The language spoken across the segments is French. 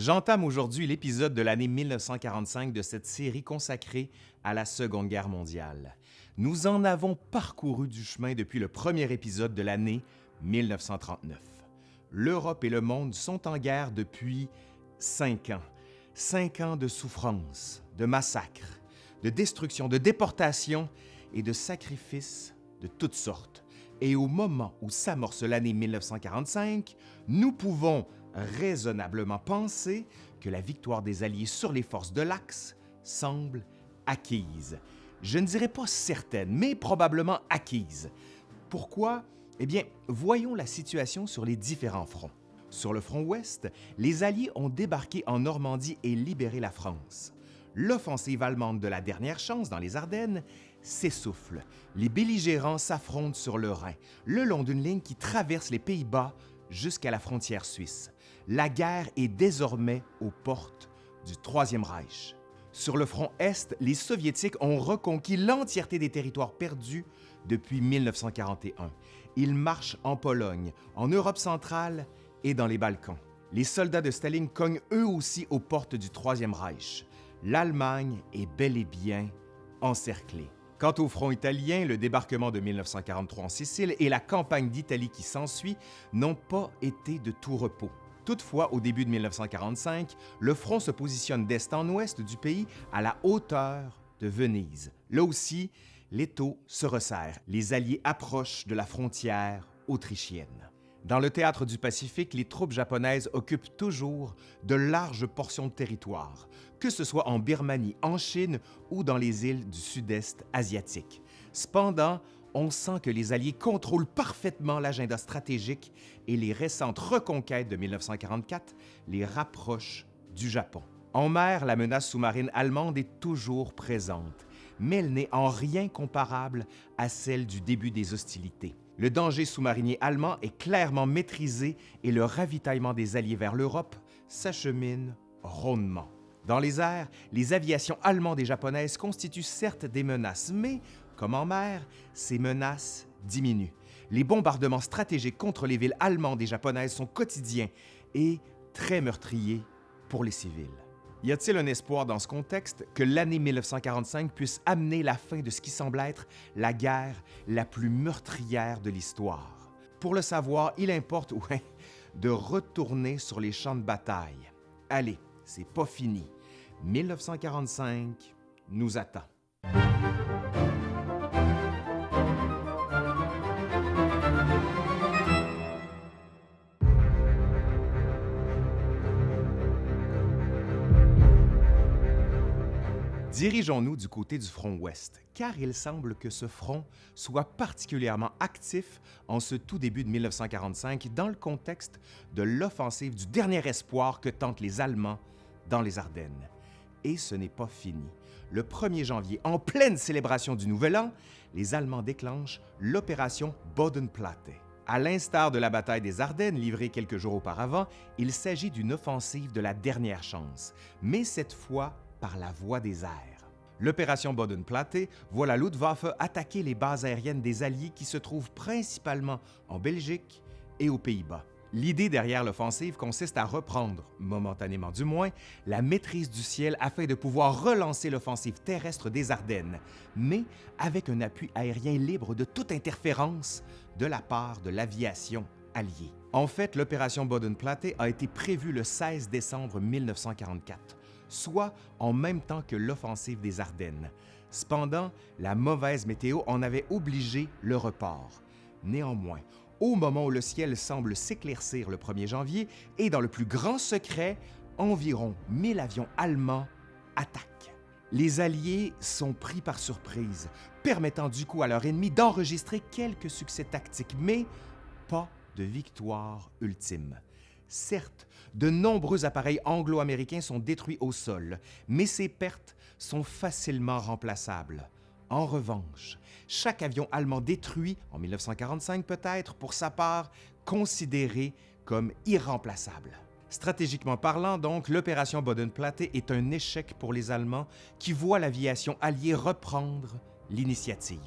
J'entame aujourd'hui l'épisode de l'année 1945 de cette série consacrée à la Seconde Guerre mondiale. Nous en avons parcouru du chemin depuis le premier épisode de l'année 1939. L'Europe et le monde sont en guerre depuis cinq ans. Cinq ans de souffrance, de massacres, de destruction, de déportation et de sacrifices de toutes sortes. Et au moment où s'amorce l'année 1945, nous pouvons raisonnablement penser que la victoire des Alliés sur les forces de l'Axe semble acquise. Je ne dirais pas certaine, mais probablement acquise. Pourquoi? Eh bien, voyons la situation sur les différents fronts. Sur le front ouest, les Alliés ont débarqué en Normandie et libéré la France. L'offensive allemande de la dernière chance dans les Ardennes s'essouffle. Les belligérants s'affrontent sur le Rhin, le long d'une ligne qui traverse les Pays-Bas jusqu'à la frontière suisse. La guerre est désormais aux portes du Troisième Reich. Sur le front Est, les Soviétiques ont reconquis l'entièreté des territoires perdus depuis 1941. Ils marchent en Pologne, en Europe centrale et dans les Balkans. Les soldats de Staline cognent eux aussi aux portes du Troisième Reich. L'Allemagne est bel et bien encerclée. Quant au front italien, le débarquement de 1943 en Sicile et la campagne d'Italie qui s'ensuit n'ont pas été de tout repos. Toutefois, au début de 1945, le front se positionne d'est en ouest du pays à la hauteur de Venise. Là aussi, l'étau se resserre. Les Alliés approchent de la frontière autrichienne. Dans le théâtre du Pacifique, les troupes japonaises occupent toujours de larges portions de territoire, que ce soit en Birmanie, en Chine ou dans les îles du sud-est asiatique. Cependant, on sent que les Alliés contrôlent parfaitement l'agenda stratégique et les récentes reconquêtes de 1944 les rapprochent du Japon. En mer, la menace sous-marine allemande est toujours présente, mais elle n'est en rien comparable à celle du début des hostilités. Le danger sous-marinier allemand est clairement maîtrisé et le ravitaillement des Alliés vers l'Europe s'achemine rondement. Dans les airs, les aviations allemandes et japonaises constituent certes des menaces, mais, comme en mer, ces menaces diminuent. Les bombardements stratégiques contre les villes allemandes et japonaises sont quotidiens et très meurtriers pour les civils. Y a-t-il un espoir dans ce contexte que l'année 1945 puisse amener la fin de ce qui semble être la guerre la plus meurtrière de l'histoire? Pour le savoir, il importe, de retourner sur les champs de bataille. Allez, c'est pas fini. 1945 nous attend. Dirigeons-nous du côté du front ouest, car il semble que ce front soit particulièrement actif en ce tout début de 1945 dans le contexte de l'offensive du dernier espoir que tentent les Allemands dans les Ardennes. Et ce n'est pas fini. Le 1er janvier, en pleine célébration du Nouvel An, les Allemands déclenchent l'opération Bodenplatte. À l'instar de la bataille des Ardennes livrée quelques jours auparavant, il s'agit d'une offensive de la dernière chance, mais cette fois par la voie des airs. L'opération Bodenplatte voit la Luftwaffe attaquer les bases aériennes des Alliés qui se trouvent principalement en Belgique et aux Pays-Bas. L'idée derrière l'offensive consiste à reprendre, momentanément du moins, la maîtrise du ciel afin de pouvoir relancer l'offensive terrestre des Ardennes, mais avec un appui aérien libre de toute interférence de la part de l'aviation alliée. En fait, l'opération Bodenplatte a été prévue le 16 décembre 1944 soit en même temps que l'offensive des Ardennes. Cependant, la mauvaise météo en avait obligé le report. Néanmoins, au moment où le ciel semble s'éclaircir le 1er janvier et dans le plus grand secret, environ 1000 avions allemands attaquent. Les Alliés sont pris par surprise, permettant du coup à leur ennemi d'enregistrer quelques succès tactiques, mais pas de victoire ultime. Certes, de nombreux appareils anglo-américains sont détruits au sol, mais ces pertes sont facilement remplaçables. En revanche, chaque avion allemand détruit, en 1945 peut-être, pour sa part, considéré comme irremplaçable. Stratégiquement parlant, donc, l'opération Bodenplatte est un échec pour les Allemands qui voient l'aviation alliée reprendre l'initiative.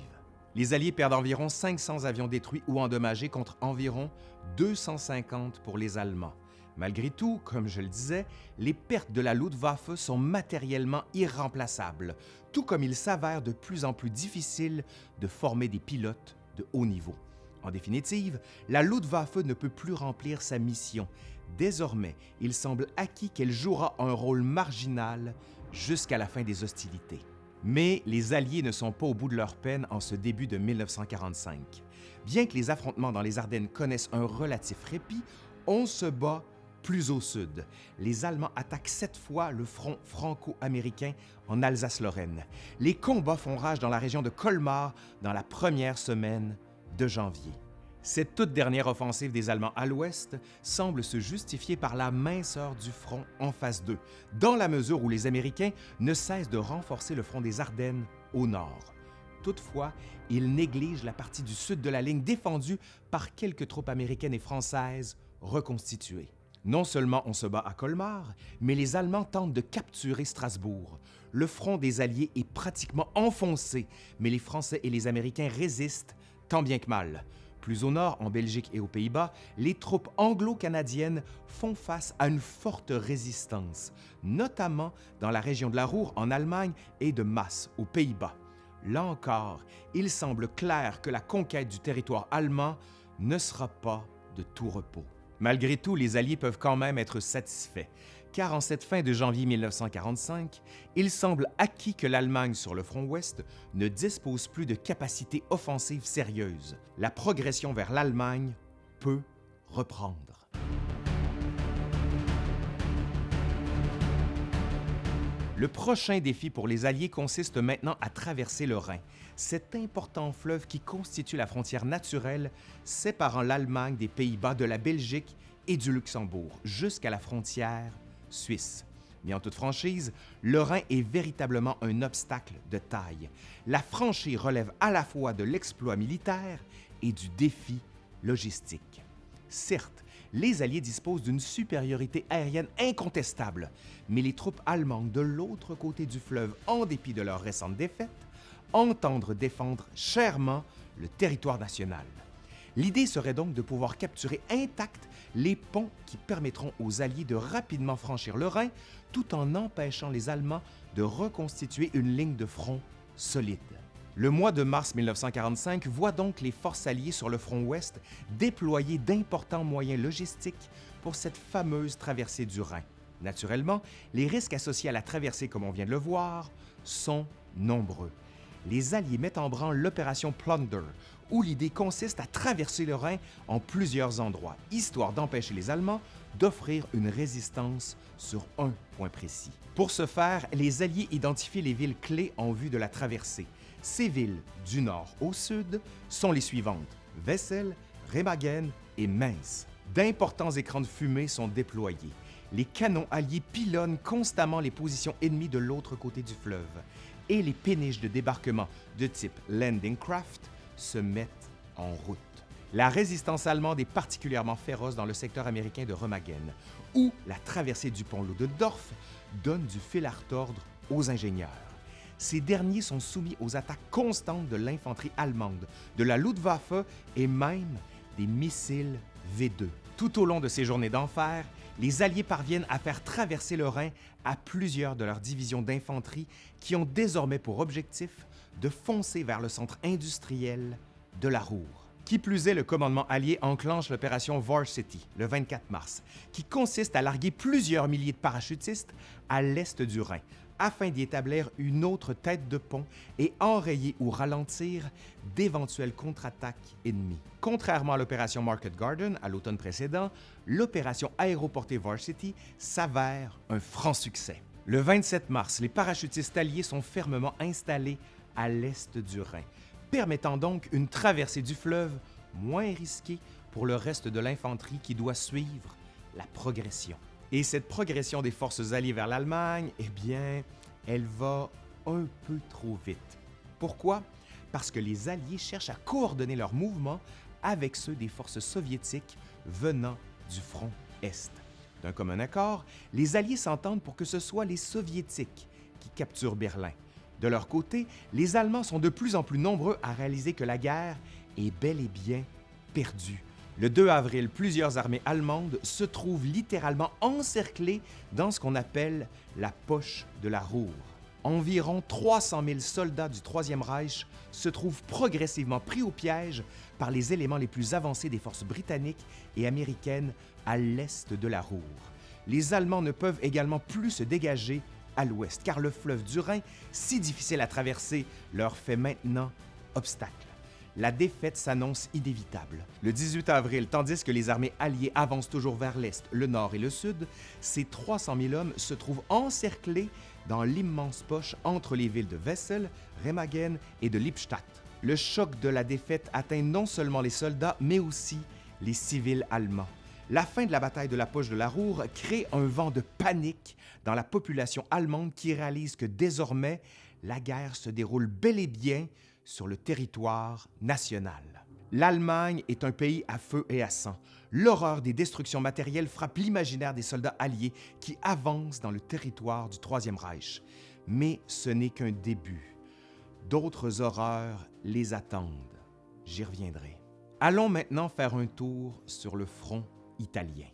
Les Alliés perdent environ 500 avions détruits ou endommagés contre environ 250 pour les Allemands. Malgré tout, comme je le disais, les pertes de la Luftwaffe sont matériellement irremplaçables, tout comme il s'avère de plus en plus difficile de former des pilotes de haut niveau. En définitive, la Luftwaffe ne peut plus remplir sa mission. Désormais, il semble acquis qu'elle jouera un rôle marginal jusqu'à la fin des hostilités. Mais les Alliés ne sont pas au bout de leur peine en ce début de 1945. Bien que les affrontements dans les Ardennes connaissent un relatif répit, on se bat plus au sud. Les Allemands attaquent cette fois le front franco-américain en Alsace-Lorraine. Les combats font rage dans la région de Colmar dans la première semaine de janvier. Cette toute dernière offensive des Allemands à l'ouest semble se justifier par la minceur du front en face d'eux, dans la mesure où les Américains ne cessent de renforcer le front des Ardennes au nord. Toutefois, ils négligent la partie du sud de la ligne défendue par quelques troupes américaines et françaises reconstituées. Non seulement on se bat à Colmar, mais les Allemands tentent de capturer Strasbourg. Le front des Alliés est pratiquement enfoncé, mais les Français et les Américains résistent tant bien que mal. Plus au nord, en Belgique et aux Pays-Bas, les troupes anglo-canadiennes font face à une forte résistance, notamment dans la région de la Roure en Allemagne et de Masse aux Pays-Bas. Là encore, il semble clair que la conquête du territoire allemand ne sera pas de tout repos. Malgré tout, les Alliés peuvent quand même être satisfaits, car en cette fin de janvier 1945, il semble acquis que l'Allemagne sur le front ouest ne dispose plus de capacités offensives sérieuses. La progression vers l'Allemagne peut reprendre. Le prochain défi pour les Alliés consiste maintenant à traverser le Rhin, cet important fleuve qui constitue la frontière naturelle séparant l'Allemagne des Pays-Bas de la Belgique et du Luxembourg jusqu'à la frontière suisse. Mais en toute franchise, le Rhin est véritablement un obstacle de taille. La franchise relève à la fois de l'exploit militaire et du défi logistique. Certes, les Alliés disposent d'une supériorité aérienne incontestable, mais les troupes allemandes de l'autre côté du fleuve, en dépit de leur récente défaite, entendre défendre chèrement le territoire national. L'idée serait donc de pouvoir capturer intacts les ponts qui permettront aux Alliés de rapidement franchir le Rhin tout en empêchant les Allemands de reconstituer une ligne de front solide. Le mois de mars 1945 voit donc les forces alliées sur le front ouest déployer d'importants moyens logistiques pour cette fameuse traversée du Rhin. Naturellement, les risques associés à la traversée, comme on vient de le voir, sont nombreux les Alliés mettent en branle l'opération Plunder, où l'idée consiste à traverser le Rhin en plusieurs endroits, histoire d'empêcher les Allemands d'offrir une résistance sur un point précis. Pour ce faire, les Alliés identifient les villes clés en vue de la traversée. Ces villes, du nord au sud, sont les suivantes Wessel, Remagen et Mainz. D'importants écrans de fumée sont déployés. Les canons alliés pilonnent constamment les positions ennemies de l'autre côté du fleuve et les péniches de débarquement de type Landing Craft se mettent en route. La résistance allemande est particulièrement féroce dans le secteur américain de Remagen, où la traversée du pont Ludendorff donne du fil à retordre aux ingénieurs. Ces derniers sont soumis aux attaques constantes de l'infanterie allemande, de la Luftwaffe et même des missiles V2. Tout au long de ces journées d'enfer, les Alliés parviennent à faire traverser le Rhin à plusieurs de leurs divisions d'infanterie qui ont désormais pour objectif de foncer vers le centre industriel de la Roure. Qui plus est, le commandement allié enclenche l'opération Varsity le 24 mars, qui consiste à larguer plusieurs milliers de parachutistes à l'est du Rhin, afin d'y établir une autre tête de pont et enrayer ou ralentir d'éventuelles contre-attaques ennemies. Contrairement à l'opération Market Garden à l'automne précédent, l'opération aéroportée Varsity s'avère un franc succès. Le 27 mars, les parachutistes alliés sont fermement installés à l'est du Rhin, permettant donc une traversée du fleuve moins risquée pour le reste de l'infanterie qui doit suivre la progression. Et cette progression des forces alliées vers l'Allemagne, eh bien, elle va un peu trop vite. Pourquoi? Parce que les Alliés cherchent à coordonner leurs mouvements avec ceux des forces soviétiques venant du front Est. D'un commun accord, les Alliés s'entendent pour que ce soit les Soviétiques qui capturent Berlin. De leur côté, les Allemands sont de plus en plus nombreux à réaliser que la guerre est bel et bien perdue. Le 2 avril, plusieurs armées allemandes se trouvent littéralement encerclées dans ce qu'on appelle la poche de la Roure. Environ 300 000 soldats du Troisième Reich se trouvent progressivement pris au piège par les éléments les plus avancés des forces britanniques et américaines à l'est de la Roure. Les Allemands ne peuvent également plus se dégager à l'ouest, car le fleuve du Rhin, si difficile à traverser, leur fait maintenant obstacle. La défaite s'annonce inévitable. Le 18 avril, tandis que les armées alliées avancent toujours vers l'est, le nord et le sud, ces 300 000 hommes se trouvent encerclés dans l'immense poche entre les villes de Wessel, Remagen et de Lippstadt. Le choc de la défaite atteint non seulement les soldats, mais aussi les civils allemands. La fin de la bataille de la poche de la Roure crée un vent de panique dans la population allemande qui réalise que désormais, la guerre se déroule bel et bien sur le territoire national. L'Allemagne est un pays à feu et à sang. L'horreur des destructions matérielles frappe l'imaginaire des soldats alliés qui avancent dans le territoire du Troisième Reich. Mais ce n'est qu'un début. D'autres horreurs les attendent. J'y reviendrai. Allons maintenant faire un tour sur le front italien.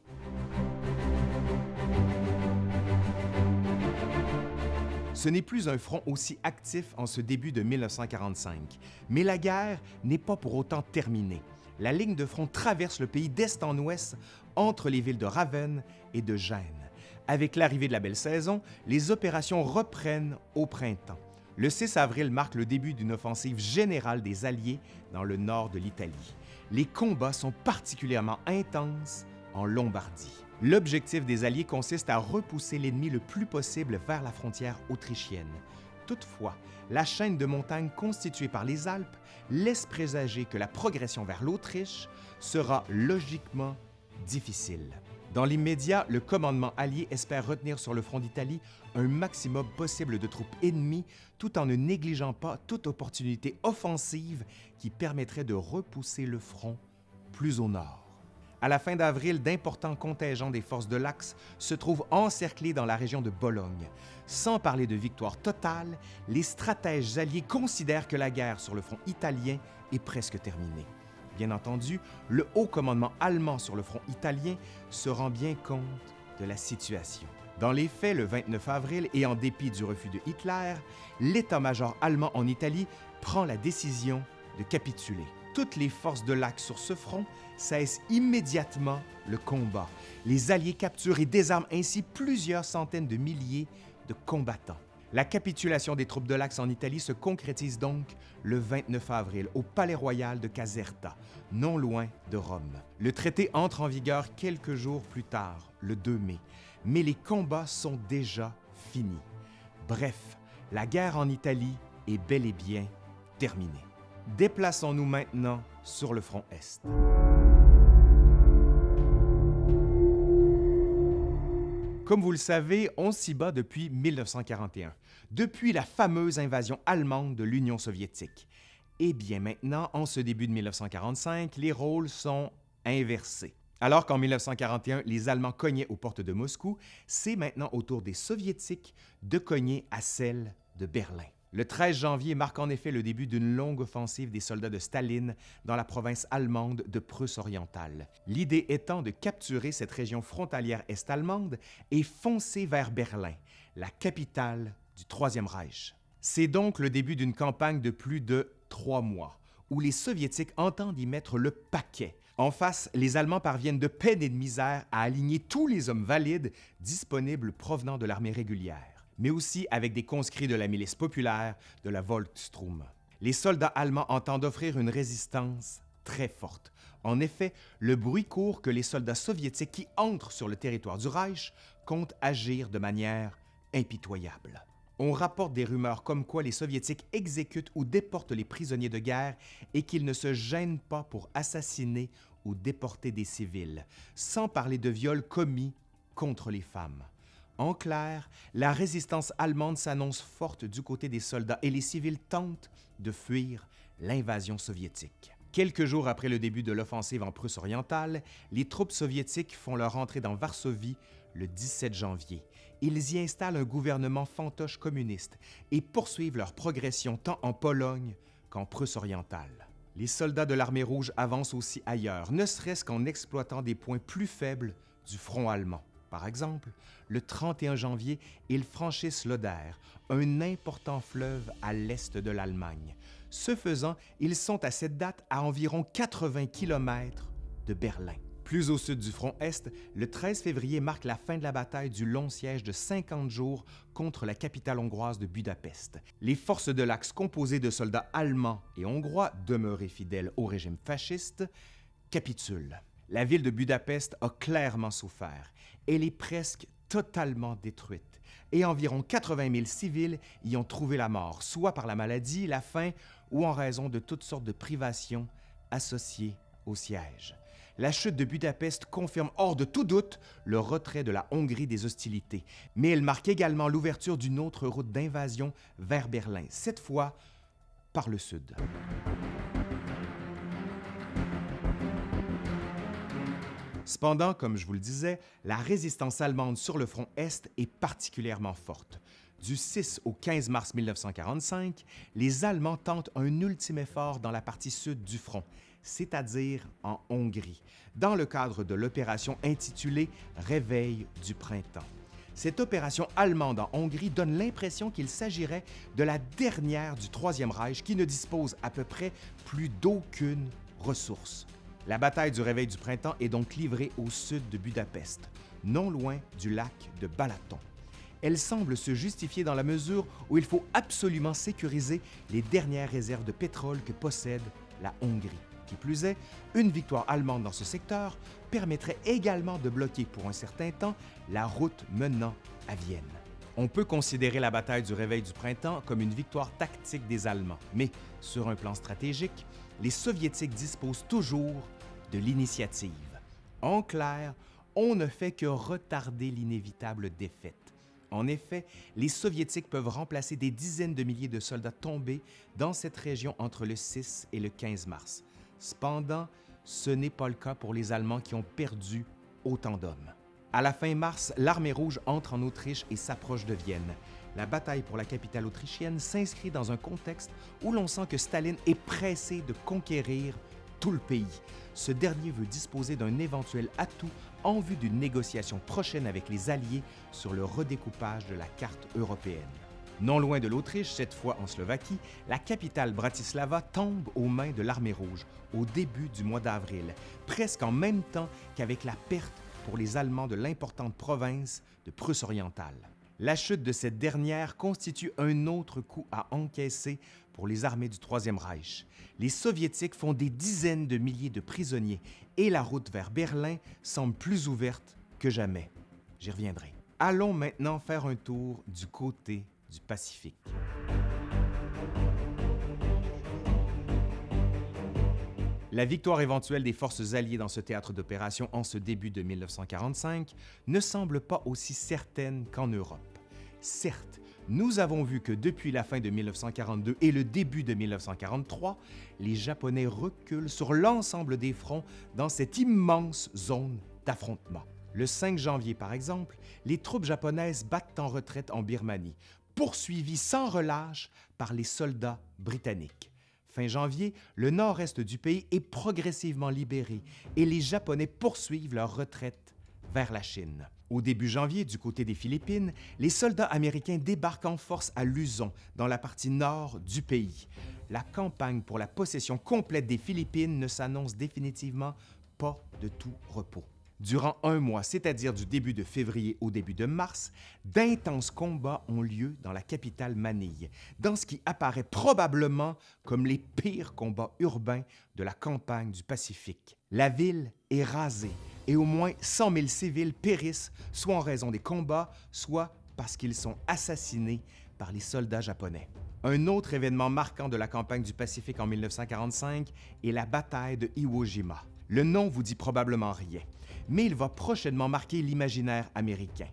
Ce n'est plus un front aussi actif en ce début de 1945, mais la guerre n'est pas pour autant terminée. La ligne de front traverse le pays d'est en ouest entre les villes de Ravenne et de Gênes. Avec l'arrivée de la belle saison, les opérations reprennent au printemps. Le 6 avril marque le début d'une offensive générale des Alliés dans le nord de l'Italie. Les combats sont particulièrement intenses en Lombardie. L'objectif des Alliés consiste à repousser l'ennemi le plus possible vers la frontière autrichienne. Toutefois, la chaîne de montagnes constituée par les Alpes laisse présager que la progression vers l'Autriche sera logiquement difficile. Dans l'immédiat, le commandement allié espère retenir sur le front d'Italie un maximum possible de troupes ennemies tout en ne négligeant pas toute opportunité offensive qui permettrait de repousser le front plus au nord. À la fin d'avril, d'importants contingents des forces de l'Axe se trouvent encerclés dans la région de Bologne. Sans parler de victoire totale, les stratèges alliés considèrent que la guerre sur le front italien est presque terminée. Bien entendu, le haut commandement allemand sur le front italien se rend bien compte de la situation. Dans les faits, le 29 avril, et en dépit du refus de Hitler, l'état-major allemand en Italie prend la décision de capituler toutes les forces de l'Axe sur ce front cessent immédiatement le combat. Les Alliés capturent et désarment ainsi plusieurs centaines de milliers de combattants. La capitulation des troupes de l'Axe en Italie se concrétise donc le 29 avril au Palais royal de Caserta, non loin de Rome. Le traité entre en vigueur quelques jours plus tard, le 2 mai, mais les combats sont déjà finis. Bref, la guerre en Italie est bel et bien terminée. Déplaçons-nous maintenant sur le front Est. Comme vous le savez, on s'y bat depuis 1941, depuis la fameuse invasion allemande de l'Union soviétique. Et bien maintenant, en ce début de 1945, les rôles sont inversés. Alors qu'en 1941, les Allemands cognaient aux portes de Moscou, c'est maintenant au tour des Soviétiques de cogner à celles de Berlin. Le 13 janvier marque en effet le début d'une longue offensive des soldats de Staline dans la province allemande de Prusse orientale. L'idée étant de capturer cette région frontalière est-allemande et foncer vers Berlin, la capitale du Troisième Reich. C'est donc le début d'une campagne de plus de trois mois, où les Soviétiques entendent y mettre le paquet. En face, les Allemands parviennent de peine et de misère à aligner tous les hommes valides disponibles provenant de l'armée régulière mais aussi avec des conscrits de la milice populaire de la Volkssturm. Les soldats allemands entendent offrir une résistance très forte. En effet, le bruit court que les soldats soviétiques qui entrent sur le territoire du Reich comptent agir de manière impitoyable. On rapporte des rumeurs comme quoi les Soviétiques exécutent ou déportent les prisonniers de guerre et qu'ils ne se gênent pas pour assassiner ou déporter des civils, sans parler de viols commis contre les femmes. En clair, la résistance allemande s'annonce forte du côté des soldats et les civils tentent de fuir l'invasion soviétique. Quelques jours après le début de l'offensive en Prusse orientale, les troupes soviétiques font leur entrée dans Varsovie le 17 janvier. Ils y installent un gouvernement fantoche communiste et poursuivent leur progression tant en Pologne qu'en Prusse orientale. Les soldats de l'armée rouge avancent aussi ailleurs, ne serait-ce qu'en exploitant des points plus faibles du front allemand. Par exemple, le 31 janvier, ils franchissent l'Oder, un important fleuve à l'est de l'Allemagne. Ce faisant, ils sont à cette date à environ 80 km de Berlin. Plus au sud du front Est, le 13 février marque la fin de la bataille du long siège de 50 jours contre la capitale hongroise de Budapest. Les forces de l'Axe, composées de soldats allemands et hongrois demeurés fidèles au régime fasciste, capitulent. La ville de Budapest a clairement souffert. Elle est presque totalement détruite et environ 80 000 civils y ont trouvé la mort, soit par la maladie, la faim ou en raison de toutes sortes de privations associées au siège. La chute de Budapest confirme hors de tout doute le retrait de la Hongrie des hostilités, mais elle marque également l'ouverture d'une autre route d'invasion vers Berlin, cette fois par le sud. Cependant, comme je vous le disais, la résistance allemande sur le front Est est particulièrement forte. Du 6 au 15 mars 1945, les Allemands tentent un ultime effort dans la partie sud du front, c'est-à-dire en Hongrie, dans le cadre de l'opération intitulée Réveil du printemps. Cette opération allemande en Hongrie donne l'impression qu'il s'agirait de la dernière du Troisième Reich qui ne dispose à peu près plus d'aucune ressource. La bataille du Réveil du printemps est donc livrée au sud de Budapest, non loin du lac de Balaton. Elle semble se justifier dans la mesure où il faut absolument sécuriser les dernières réserves de pétrole que possède la Hongrie. Qui plus est, une victoire allemande dans ce secteur permettrait également de bloquer pour un certain temps la route menant à Vienne. On peut considérer la bataille du Réveil du printemps comme une victoire tactique des Allemands, mais sur un plan stratégique, les Soviétiques disposent toujours de l'initiative. En clair, on ne fait que retarder l'inévitable défaite. En effet, les Soviétiques peuvent remplacer des dizaines de milliers de soldats tombés dans cette région entre le 6 et le 15 mars. Cependant, ce n'est pas le cas pour les Allemands qui ont perdu autant d'hommes. À la fin mars, l'armée rouge entre en Autriche et s'approche de Vienne. La bataille pour la capitale autrichienne s'inscrit dans un contexte où l'on sent que Staline est pressé de conquérir tout le pays. Ce dernier veut disposer d'un éventuel atout en vue d'une négociation prochaine avec les Alliés sur le redécoupage de la carte européenne. Non loin de l'Autriche, cette fois en Slovaquie, la capitale Bratislava tombe aux mains de l'armée rouge au début du mois d'avril, presque en même temps qu'avec la perte pour les Allemands de l'importante province de Prusse orientale. La chute de cette dernière constitue un autre coup à encaisser pour les armées du Troisième Reich. Les Soviétiques font des dizaines de milliers de prisonniers et la route vers Berlin semble plus ouverte que jamais. J'y reviendrai. Allons maintenant faire un tour du côté du Pacifique. La victoire éventuelle des forces alliées dans ce théâtre d'opération en ce début de 1945 ne semble pas aussi certaine qu'en Europe. Certes, nous avons vu que depuis la fin de 1942 et le début de 1943, les Japonais reculent sur l'ensemble des fronts dans cette immense zone d'affrontement. Le 5 janvier, par exemple, les troupes japonaises battent en retraite en Birmanie, poursuivies sans relâche par les soldats britanniques. Fin janvier, le nord-est du pays est progressivement libéré et les Japonais poursuivent leur retraite vers la Chine. Au début janvier, du côté des Philippines, les soldats américains débarquent en force à Luzon, dans la partie nord du pays. La campagne pour la possession complète des Philippines ne s'annonce définitivement pas de tout repos. Durant un mois, c'est-à-dire du début de février au début de mars, d'intenses combats ont lieu dans la capitale Manille, dans ce qui apparaît probablement comme les pires combats urbains de la campagne du Pacifique. La ville est rasée et au moins 100 000 civils périssent, soit en raison des combats, soit parce qu'ils sont assassinés par les soldats japonais. Un autre événement marquant de la campagne du Pacifique en 1945 est la bataille de Iwo Jima. Le nom vous dit probablement rien, mais il va prochainement marquer l'imaginaire américain.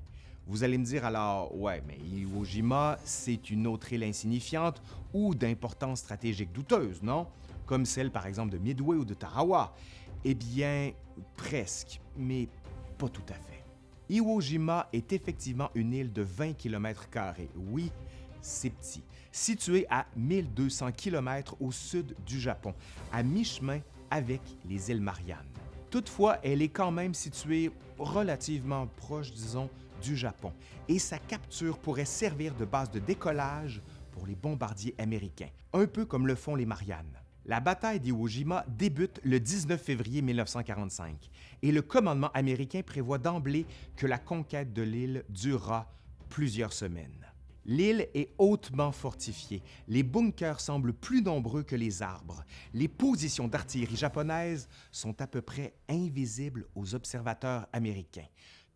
Vous allez me dire alors, ouais, mais Iwo Jima, c'est une autre île insignifiante ou d'importance stratégique douteuse, non? Comme celle par exemple de Midway ou de Tarawa. Eh bien, presque, mais pas tout à fait. Iwo Jima est effectivement une île de 20 km, oui, c'est petit. Situé à 1200 km au sud du Japon, à mi-chemin avec les îles Mariannes. Toutefois, elle est quand même située relativement proche, disons, du Japon, et sa capture pourrait servir de base de décollage pour les bombardiers américains, un peu comme le font les Mariannes. La bataille d'Iwo Jima débute le 19 février 1945 et le commandement américain prévoit d'emblée que la conquête de l'île durera plusieurs semaines. L'île est hautement fortifiée. Les bunkers semblent plus nombreux que les arbres. Les positions d'artillerie japonaises sont à peu près invisibles aux observateurs américains.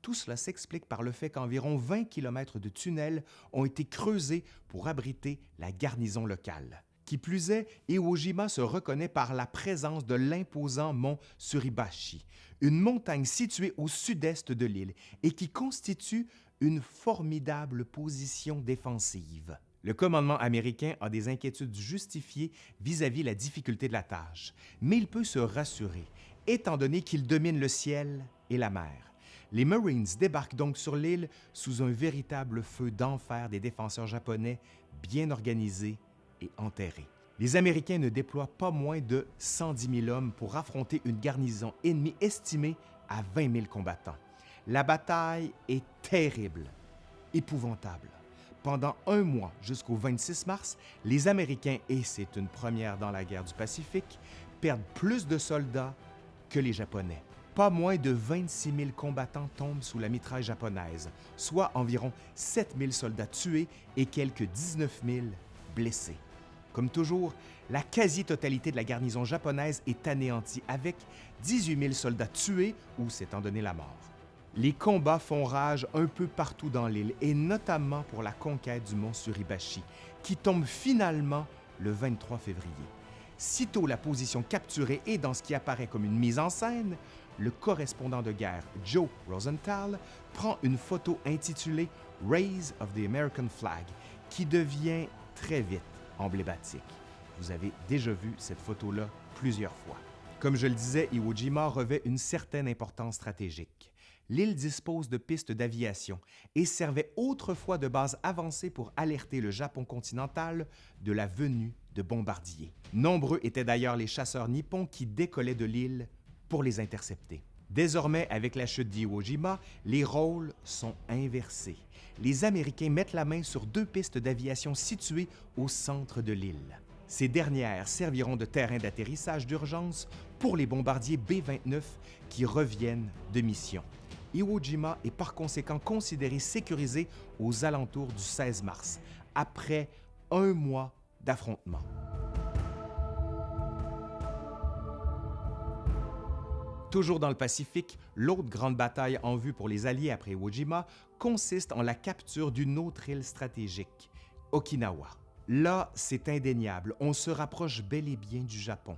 Tout cela s'explique par le fait qu'environ 20 km de tunnels ont été creusés pour abriter la garnison locale. Qui plus est, Iwo Jima se reconnaît par la présence de l'imposant mont Suribashi, une montagne située au sud-est de l'île et qui constitue une formidable position défensive. Le commandement américain a des inquiétudes justifiées vis-à-vis la difficulté de la tâche, mais il peut se rassurer, étant donné qu'il domine le ciel et la mer. Les Marines débarquent donc sur l'île sous un véritable feu d'enfer des défenseurs japonais bien organisés et enterrés. Les Américains ne déploient pas moins de 110 000 hommes pour affronter une garnison ennemie estimée à 20 000 combattants. La bataille est terrible, épouvantable. Pendant un mois jusqu'au 26 mars, les Américains, et c'est une première dans la guerre du Pacifique, perdent plus de soldats que les Japonais. Pas moins de 26 000 combattants tombent sous la mitraille japonaise, soit environ 7 000 soldats tués et quelques 19 000 blessés. Comme toujours, la quasi-totalité de la garnison japonaise est anéantie avec 18 000 soldats tués ou s'étant donné la mort. Les combats font rage un peu partout dans l'île, et notamment pour la conquête du mont Suribashi, qui tombe finalement le 23 février. Sitôt la position capturée et dans ce qui apparaît comme une mise en scène, le correspondant de guerre Joe Rosenthal prend une photo intitulée Raise of the American Flag, qui devient très vite emblématique. Vous avez déjà vu cette photo-là plusieurs fois. Comme je le disais, Iwo Jima revêt une certaine importance stratégique l'île dispose de pistes d'aviation et servait autrefois de base avancée pour alerter le Japon continental de la venue de bombardiers. Nombreux étaient d'ailleurs les chasseurs nippons qui décollaient de l'île pour les intercepter. Désormais, avec la chute d'Iwo Jima, les rôles sont inversés. Les Américains mettent la main sur deux pistes d'aviation situées au centre de l'île. Ces dernières serviront de terrain d'atterrissage d'urgence pour les bombardiers B-29 qui reviennent de mission. Iwo Jima est par conséquent considéré sécurisé aux alentours du 16 mars, après un mois d'affrontement. Toujours dans le Pacifique, l'autre grande bataille en vue pour les Alliés après Iwo Jima consiste en la capture d'une autre île stratégique, Okinawa. Là, c'est indéniable, on se rapproche bel et bien du Japon.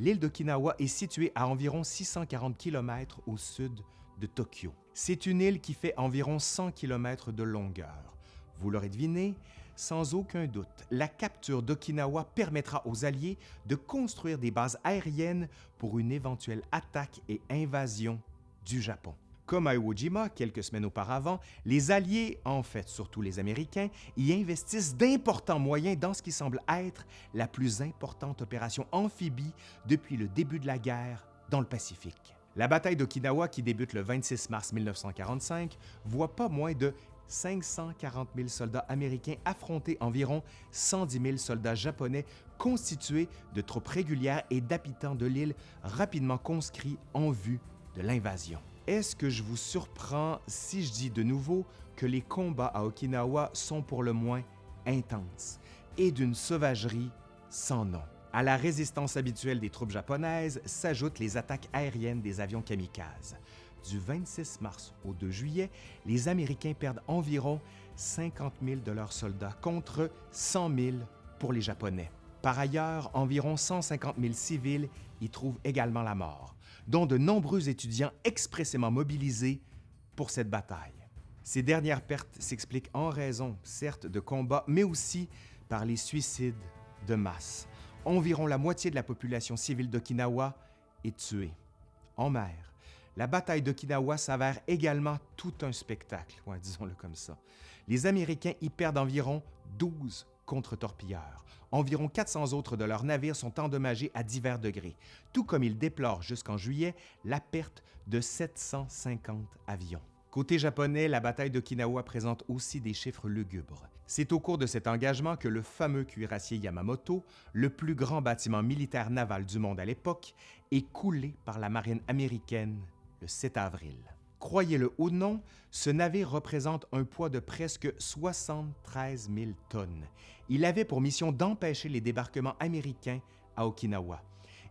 L'île d'Okinawa est située à environ 640 km au sud de Tokyo. C'est une île qui fait environ 100 km de longueur. Vous l'aurez deviné, sans aucun doute, la capture d'Okinawa permettra aux Alliés de construire des bases aériennes pour une éventuelle attaque et invasion du Japon. Comme à Iwo Jima quelques semaines auparavant, les Alliés, en fait surtout les Américains, y investissent d'importants moyens dans ce qui semble être la plus importante opération amphibie depuis le début de la guerre dans le Pacifique. La bataille d'Okinawa, qui débute le 26 mars 1945, voit pas moins de 540 000 soldats américains affronter environ 110 000 soldats japonais constitués de troupes régulières et d'habitants de l'île rapidement conscrits en vue de l'invasion. Est-ce que je vous surprends si je dis de nouveau que les combats à Okinawa sont pour le moins intenses et d'une sauvagerie sans nom? À la résistance habituelle des troupes japonaises s'ajoutent les attaques aériennes des avions kamikazes. Du 26 mars au 2 juillet, les Américains perdent environ 50 000 de leurs soldats contre 100 000 pour les Japonais. Par ailleurs, environ 150 000 civils y trouvent également la mort, dont de nombreux étudiants expressément mobilisés pour cette bataille. Ces dernières pertes s'expliquent en raison, certes, de combats, mais aussi par les suicides de masse environ la moitié de la population civile d'Okinawa est tuée. En mer, la bataille d'Okinawa s'avère également tout un spectacle, disons-le comme ça. les Américains y perdent environ 12 contre-torpilleurs. Environ 400 autres de leurs navires sont endommagés à divers degrés, tout comme ils déplorent jusqu'en juillet la perte de 750 avions. Côté japonais, la bataille d'Okinawa présente aussi des chiffres lugubres. C'est au cours de cet engagement que le fameux cuirassier Yamamoto, le plus grand bâtiment militaire naval du monde à l'époque, est coulé par la marine américaine le 7 avril. Croyez-le ou non, ce navire représente un poids de presque 73 000 tonnes. Il avait pour mission d'empêcher les débarquements américains à Okinawa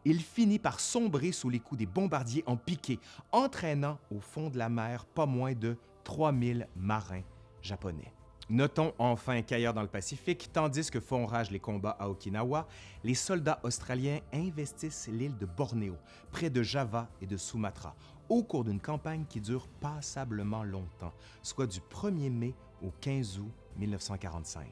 il finit par sombrer sous les coups des bombardiers en piqué, entraînant au fond de la mer pas moins de 3000 marins japonais. Notons enfin qu'ailleurs dans le Pacifique, tandis que font rage les combats à Okinawa, les soldats australiens investissent l'île de Bornéo, près de Java et de Sumatra, au cours d'une campagne qui dure passablement longtemps, soit du 1er mai au 15 août 1945.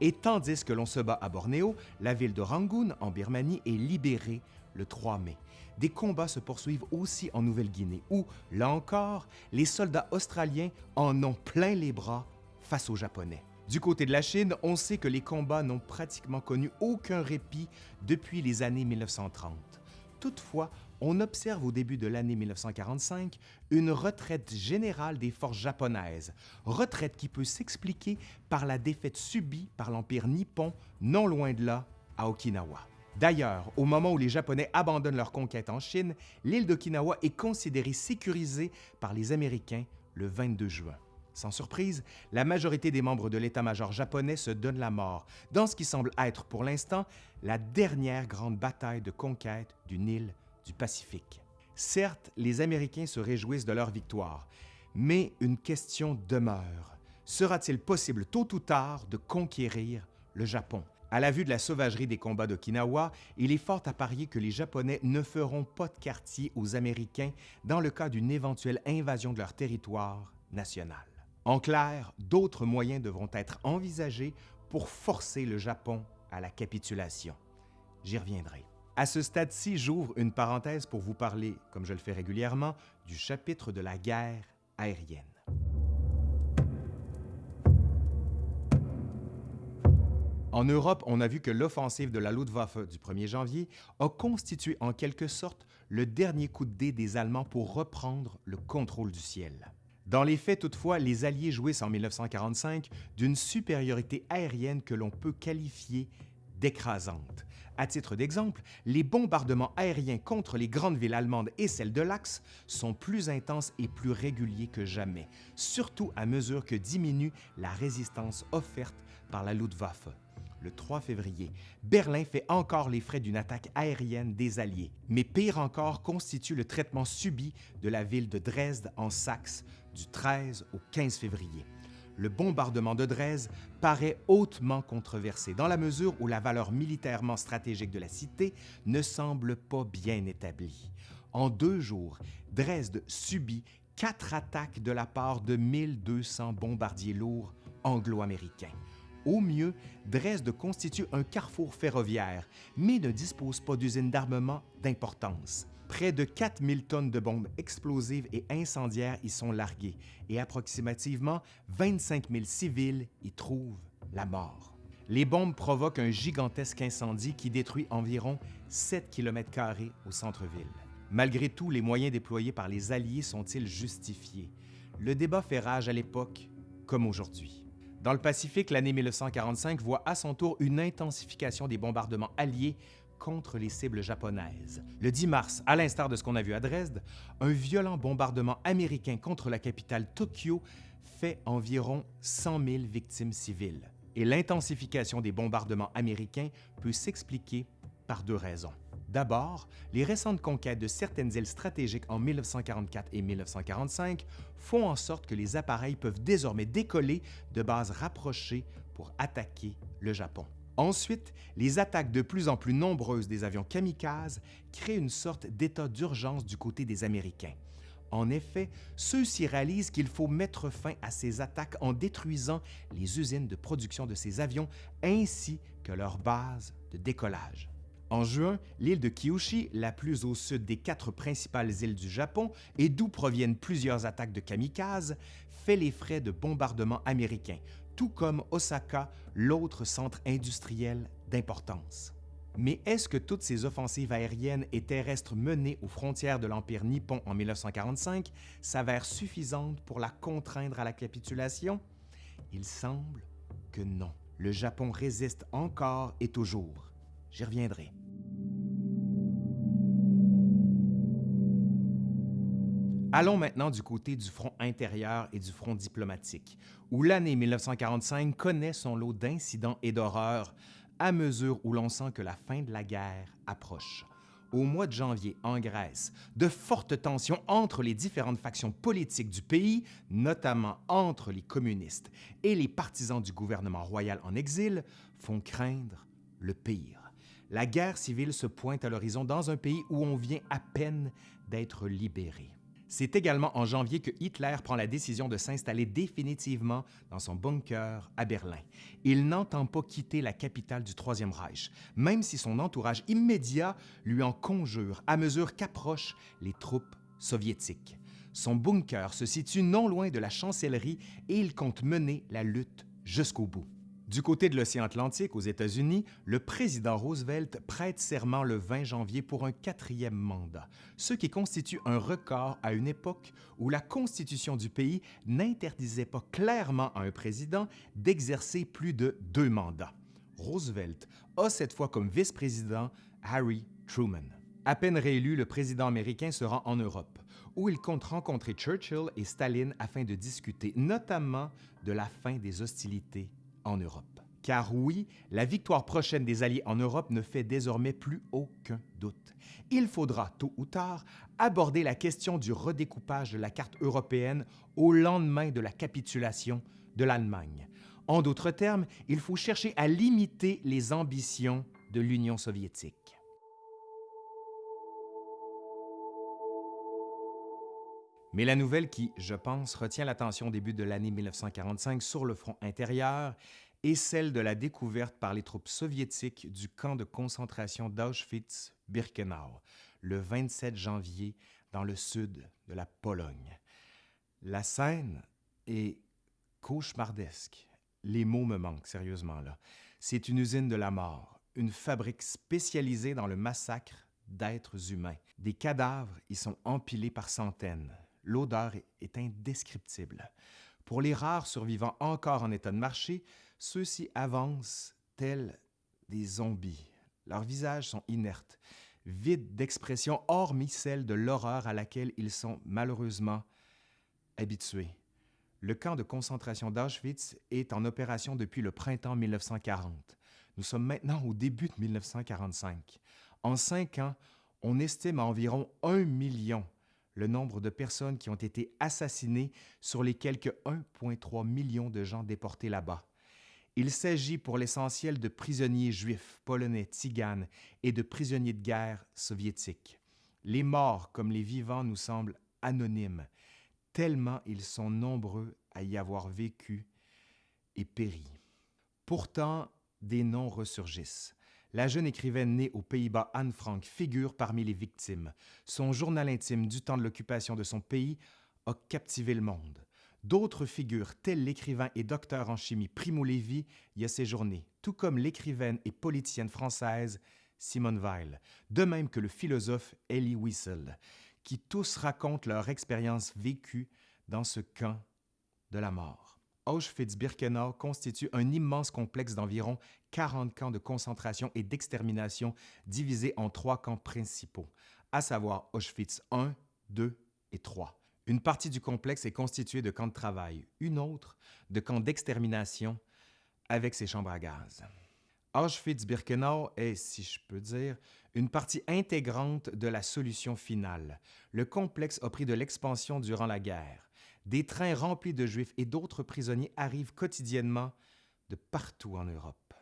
Et tandis que l'on se bat à Bornéo, la ville de Rangoon, en Birmanie, est libérée le 3 mai. Des combats se poursuivent aussi en Nouvelle-Guinée, où, là encore, les soldats australiens en ont plein les bras face aux Japonais. Du côté de la Chine, on sait que les combats n'ont pratiquement connu aucun répit depuis les années 1930. Toutefois, on observe au début de l'année 1945 une retraite générale des forces japonaises, retraite qui peut s'expliquer par la défaite subie par l'Empire nippon non loin de là, à Okinawa. D'ailleurs, au moment où les Japonais abandonnent leur conquête en Chine, l'île d'Okinawa est considérée sécurisée par les Américains le 22 juin. Sans surprise, la majorité des membres de l'état-major japonais se donnent la mort dans ce qui semble être pour l'instant la dernière grande bataille de conquête d'une île du Pacifique. Certes, les Américains se réjouissent de leur victoire, mais une question demeure. Sera-t-il possible tôt ou tard de conquérir le Japon? À la vue de la sauvagerie des combats d'Okinawa, il est fort à parier que les Japonais ne feront pas de quartier aux Américains dans le cas d'une éventuelle invasion de leur territoire national. En clair, d'autres moyens devront être envisagés pour forcer le Japon à la capitulation. J'y reviendrai. À ce stade-ci, j'ouvre une parenthèse pour vous parler, comme je le fais régulièrement, du chapitre de la guerre aérienne. En Europe, on a vu que l'offensive de la Luftwaffe du 1er janvier a constitué en quelque sorte le dernier coup de dé des Allemands pour reprendre le contrôle du ciel. Dans les faits, toutefois, les Alliés jouissent en 1945 d'une supériorité aérienne que l'on peut qualifier d'écrasante. À titre d'exemple, les bombardements aériens contre les grandes villes allemandes et celles de l'Axe sont plus intenses et plus réguliers que jamais, surtout à mesure que diminue la résistance offerte par la Luftwaffe. Le 3 février, Berlin fait encore les frais d'une attaque aérienne des Alliés, mais pire encore constitue le traitement subi de la ville de Dresde en Saxe du 13 au 15 février le bombardement de Dresde paraît hautement controversé dans la mesure où la valeur militairement stratégique de la cité ne semble pas bien établie. En deux jours, Dresde subit quatre attaques de la part de 1200 bombardiers lourds anglo-américains. Au mieux, Dresde constitue un carrefour ferroviaire, mais ne dispose pas d'usine d'armement d'importance. Près de 4000 tonnes de bombes explosives et incendiaires y sont larguées et approximativement 25 000 civils y trouvent la mort. Les bombes provoquent un gigantesque incendie qui détruit environ 7 km au centre-ville. Malgré tout, les moyens déployés par les Alliés sont-ils justifiés? Le débat fait rage à l'époque comme aujourd'hui. Dans le Pacifique, l'année 1945 voit à son tour une intensification des bombardements alliés contre les cibles japonaises. Le 10 mars, à l'instar de ce qu'on a vu à Dresde, un violent bombardement américain contre la capitale Tokyo fait environ 100 000 victimes civiles. Et l'intensification des bombardements américains peut s'expliquer par deux raisons. D'abord, les récentes conquêtes de certaines îles stratégiques en 1944 et 1945 font en sorte que les appareils peuvent désormais décoller de bases rapprochées pour attaquer le Japon. Ensuite, les attaques de plus en plus nombreuses des avions kamikazes créent une sorte d'état d'urgence du côté des Américains. En effet, ceux-ci réalisent qu'il faut mettre fin à ces attaques en détruisant les usines de production de ces avions ainsi que leurs bases de décollage. En juin, l'île de Kyushu, la plus au sud des quatre principales îles du Japon et d'où proviennent plusieurs attaques de kamikazes, fait les frais de bombardements américains, tout comme Osaka, l'autre centre industriel d'importance. Mais est-ce que toutes ces offensives aériennes et terrestres menées aux frontières de l'Empire nippon en 1945 s'avèrent suffisantes pour la contraindre à la capitulation? Il semble que non. Le Japon résiste encore et toujours. J'y reviendrai. Allons maintenant du côté du front intérieur et du front diplomatique, où l'année 1945 connaît son lot d'incidents et d'horreurs à mesure où l'on sent que la fin de la guerre approche. Au mois de janvier, en Grèce, de fortes tensions entre les différentes factions politiques du pays, notamment entre les communistes et les partisans du gouvernement royal en exil, font craindre le pire. La guerre civile se pointe à l'horizon dans un pays où on vient à peine d'être libéré. C'est également en janvier que Hitler prend la décision de s'installer définitivement dans son bunker à Berlin. Il n'entend pas quitter la capitale du Troisième Reich, même si son entourage immédiat lui en conjure à mesure qu'approchent les troupes soviétiques. Son bunker se situe non loin de la chancellerie et il compte mener la lutte jusqu'au bout. Du côté de l'océan Atlantique, aux États-Unis, le président Roosevelt prête serment le 20 janvier pour un quatrième mandat, ce qui constitue un record à une époque où la Constitution du pays n'interdisait pas clairement à un président d'exercer plus de deux mandats. Roosevelt a cette fois comme vice-président Harry Truman. À peine réélu, le président américain se rend en Europe, où il compte rencontrer Churchill et Staline afin de discuter notamment de la fin des hostilités en Europe. Car oui, la victoire prochaine des Alliés en Europe ne fait désormais plus aucun doute. Il faudra, tôt ou tard, aborder la question du redécoupage de la carte européenne au lendemain de la capitulation de l'Allemagne. En d'autres termes, il faut chercher à limiter les ambitions de l'Union soviétique. Mais la nouvelle qui, je pense, retient l'attention au début de l'année 1945 sur le front intérieur est celle de la découverte par les troupes soviétiques du camp de concentration d'Auschwitz-Birkenau le 27 janvier dans le sud de la Pologne. La scène est cauchemardesque. Les mots me manquent sérieusement là. C'est une usine de la mort, une fabrique spécialisée dans le massacre d'êtres humains. Des cadavres y sont empilés par centaines l'odeur est indescriptible. Pour les rares survivants encore en état de marcher, ceux-ci avancent tels des zombies. Leurs visages sont inertes, vides d'expression, hormis celle de l'horreur à laquelle ils sont malheureusement habitués. Le camp de concentration d'Auschwitz est en opération depuis le printemps 1940. Nous sommes maintenant au début de 1945. En cinq ans, on estime à environ un million le nombre de personnes qui ont été assassinées sur les quelques 1,3 million de gens déportés là-bas. Il s'agit pour l'essentiel de prisonniers juifs, polonais, tziganes et de prisonniers de guerre soviétiques. Les morts comme les vivants nous semblent anonymes, tellement ils sont nombreux à y avoir vécu et péri. Pourtant, des noms ressurgissent. La jeune écrivaine née aux Pays-Bas, Anne Frank, figure parmi les victimes. Son journal intime du temps de l'occupation de son pays a captivé le monde. D'autres figures, tels l'écrivain et docteur en chimie Primo Levi, y a séjourné, tout comme l'écrivaine et politicienne française Simone Weil, de même que le philosophe Elie Wiesel, qui tous racontent leur expérience vécue dans ce camp de la mort. Auschwitz-Birkenau constitue un immense complexe d'environ 40 camps de concentration et d'extermination divisés en trois camps principaux, à savoir Auschwitz I, II et III. Une partie du complexe est constituée de camps de travail, une autre de camps d'extermination avec ses chambres à gaz. Auschwitz-Birkenau est, si je peux dire, une partie intégrante de la solution finale. Le complexe a pris de l'expansion durant la guerre. Des trains remplis de Juifs et d'autres prisonniers arrivent quotidiennement de partout en Europe.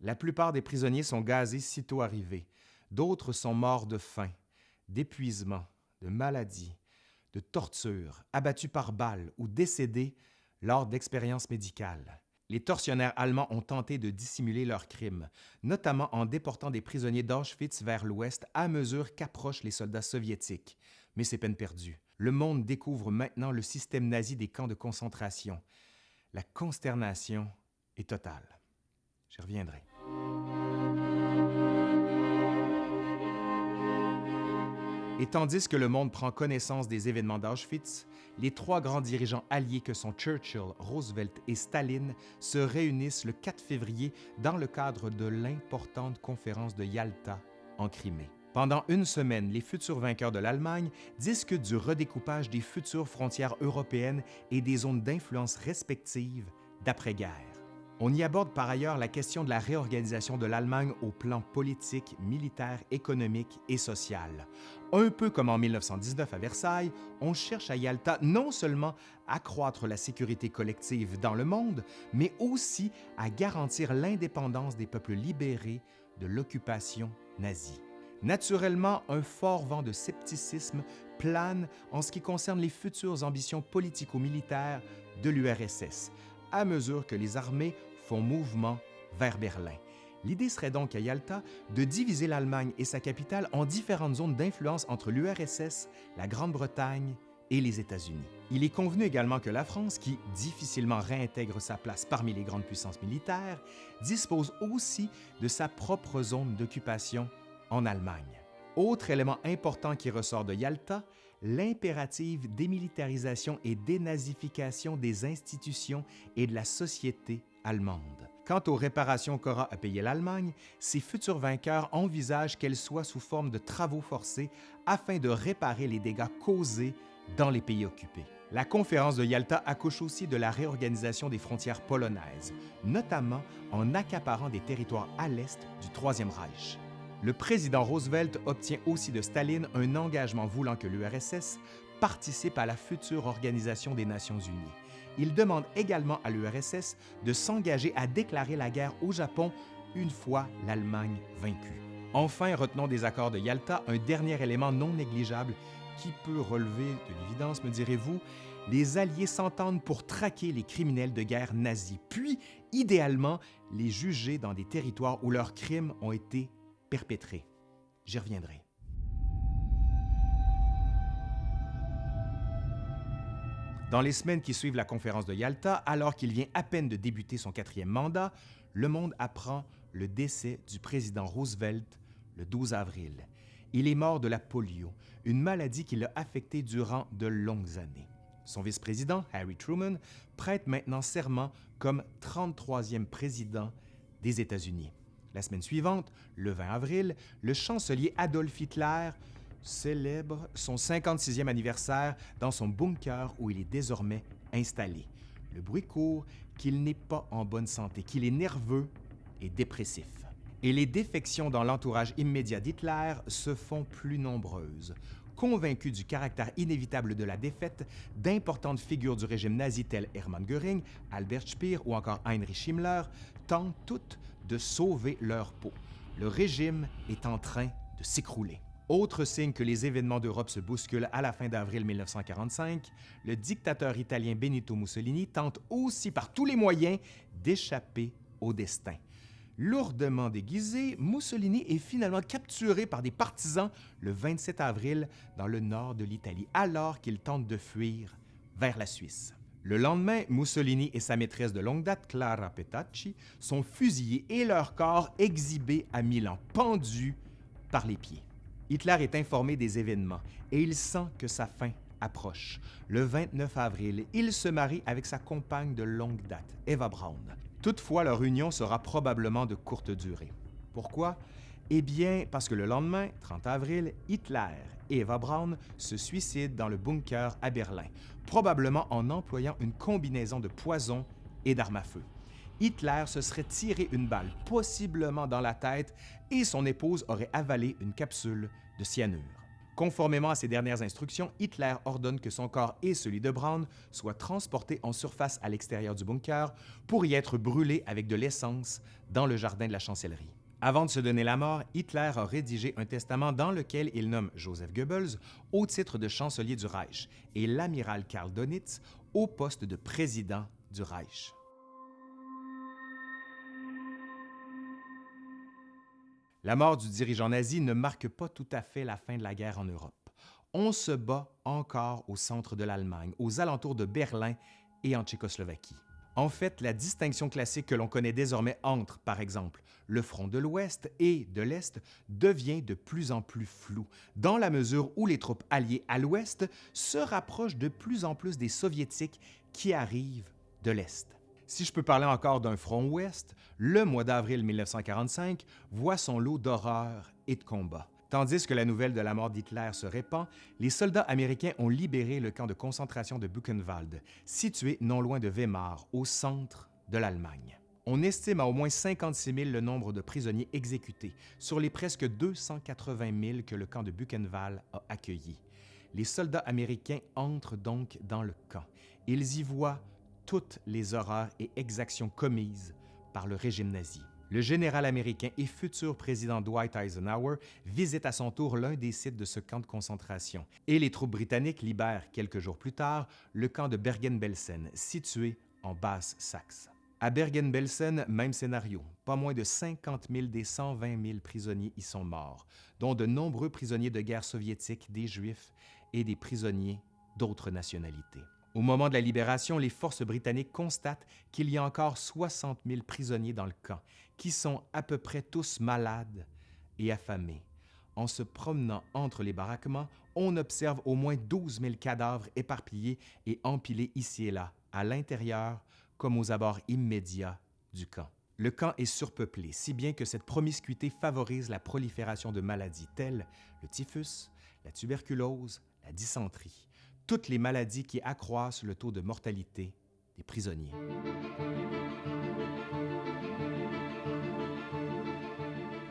La plupart des prisonniers sont gazés sitôt arrivés. D'autres sont morts de faim, d'épuisement, de maladie, de torture, abattus par balles ou décédés lors d'expériences médicales. Les tortionnaires allemands ont tenté de dissimuler leurs crimes, notamment en déportant des prisonniers d'Auschwitz vers l'ouest à mesure qu'approchent les soldats soviétiques. Mais c'est peine perdue. Le monde découvre maintenant le système nazi des camps de concentration. La consternation est totale. J'y reviendrai. Et tandis que le monde prend connaissance des événements d'Auschwitz, les trois grands dirigeants alliés que sont Churchill, Roosevelt et Staline se réunissent le 4 février dans le cadre de l'importante conférence de Yalta en Crimée. Pendant une semaine, les futurs vainqueurs de l'Allemagne discutent du redécoupage des futures frontières européennes et des zones d'influence respectives d'après-guerre. On y aborde par ailleurs la question de la réorganisation de l'Allemagne au plan politique, militaire, économique et social. Un peu comme en 1919 à Versailles, on cherche à Yalta non seulement à accroître la sécurité collective dans le monde, mais aussi à garantir l'indépendance des peuples libérés de l'occupation nazie. Naturellement, un fort vent de scepticisme plane en ce qui concerne les futures ambitions politico-militaires de l'URSS, à mesure que les armées font mouvement vers Berlin. L'idée serait donc à Yalta de diviser l'Allemagne et sa capitale en différentes zones d'influence entre l'URSS, la Grande-Bretagne et les États-Unis. Il est convenu également que la France, qui difficilement réintègre sa place parmi les grandes puissances militaires, dispose aussi de sa propre zone d'occupation en Allemagne. Autre élément important qui ressort de Yalta, l'impérative démilitarisation et dénazification des institutions et de la société allemande. Quant aux réparations qu'aura à payer l'Allemagne, ses futurs vainqueurs envisagent qu'elles soient sous forme de travaux forcés afin de réparer les dégâts causés dans les pays occupés. La conférence de Yalta accouche aussi de la réorganisation des frontières polonaises, notamment en accaparant des territoires à l'est du Troisième Reich. Le président Roosevelt obtient aussi de Staline un engagement voulant que l'URSS participe à la future Organisation des Nations Unies. Il demande également à l'URSS de s'engager à déclarer la guerre au Japon une fois l'Allemagne vaincue. Enfin, retenons des accords de Yalta un dernier élément non négligeable qui peut relever de l'évidence, me direz-vous, les Alliés s'entendent pour traquer les criminels de guerre nazis, puis, idéalement, les juger dans des territoires où leurs crimes ont été perpétrés. J'y reviendrai. Dans les semaines qui suivent la conférence de Yalta, alors qu'il vient à peine de débuter son quatrième mandat, le monde apprend le décès du président Roosevelt le 12 avril. Il est mort de la polio, une maladie qui l'a affecté durant de longues années. Son vice-président, Harry Truman, prête maintenant serment comme 33e président des États-Unis. La semaine suivante, le 20 avril, le chancelier Adolf Hitler célèbre son 56e anniversaire dans son bunker où il est désormais installé. Le bruit court qu'il n'est pas en bonne santé, qu'il est nerveux et dépressif. Et les défections dans l'entourage immédiat d'Hitler se font plus nombreuses. Convaincus du caractère inévitable de la défaite, d'importantes figures du régime nazi telles Hermann Göring, Albert Speer ou encore Heinrich Himmler tentent toutes de sauver leur peau. Le régime est en train de s'écrouler. Autre signe que les événements d'Europe se bousculent à la fin d'avril 1945, le dictateur italien Benito Mussolini tente aussi par tous les moyens d'échapper au destin. Lourdement déguisé, Mussolini est finalement capturé par des partisans le 27 avril dans le nord de l'Italie, alors qu'il tente de fuir vers la Suisse. Le lendemain, Mussolini et sa maîtresse de longue date, Clara Petacci, sont fusillés et leur corps exhibés à Milan, pendus par les pieds. Hitler est informé des événements et il sent que sa fin approche. Le 29 avril, il se marie avec sa compagne de longue date, Eva Braun. Toutefois, leur union sera probablement de courte durée. Pourquoi? Eh bien, parce que le lendemain, 30 avril, Hitler et Eva Braun se suicident dans le bunker à Berlin, probablement en employant une combinaison de poison et d'armes à feu. Hitler se serait tiré une balle, possiblement dans la tête, et son épouse aurait avalé une capsule de cyanure. Conformément à ses dernières instructions, Hitler ordonne que son corps et celui de Braun soient transportés en surface à l'extérieur du bunker pour y être brûlés avec de l'essence dans le jardin de la chancellerie. Avant de se donner la mort, Hitler a rédigé un testament dans lequel il nomme Joseph Goebbels au titre de chancelier du Reich et l'amiral Karl Donitz au poste de président du Reich. La mort du dirigeant nazi ne marque pas tout à fait la fin de la guerre en Europe. On se bat encore au centre de l'Allemagne, aux alentours de Berlin et en Tchécoslovaquie. En fait, la distinction classique que l'on connaît désormais entre, par exemple, le front de l'Ouest et de l'Est devient de plus en plus floue, dans la mesure où les troupes alliées à l'Ouest se rapprochent de plus en plus des Soviétiques qui arrivent de l'Est. Si je peux parler encore d'un front ouest, le mois d'avril 1945 voit son lot d'horreurs et de combats. Tandis que la nouvelle de la mort d'Hitler se répand, les soldats américains ont libéré le camp de concentration de Buchenwald, situé non loin de Weimar, au centre de l'Allemagne. On estime à au moins 56 000 le nombre de prisonniers exécutés sur les presque 280 000 que le camp de Buchenwald a accueillis. Les soldats américains entrent donc dans le camp. Ils y voient toutes les horreurs et exactions commises par le régime nazi. Le général américain et futur président Dwight Eisenhower visite à son tour l'un des sites de ce camp de concentration et les troupes britanniques libèrent quelques jours plus tard le camp de Bergen-Belsen, situé en Basse-Saxe. À Bergen-Belsen, même scénario. Pas moins de 50 000 des 120 000 prisonniers y sont morts, dont de nombreux prisonniers de guerre soviétiques, des Juifs et des prisonniers d'autres nationalités. Au moment de la libération, les forces britanniques constatent qu'il y a encore 60 000 prisonniers dans le camp, qui sont à peu près tous malades et affamés. En se promenant entre les baraquements, on observe au moins 12 000 cadavres éparpillés et empilés ici et là, à l'intérieur comme aux abords immédiats du camp. Le camp est surpeuplé, si bien que cette promiscuité favorise la prolifération de maladies telles le typhus, la tuberculose, la dysenterie toutes les maladies qui accroissent le taux de mortalité des prisonniers.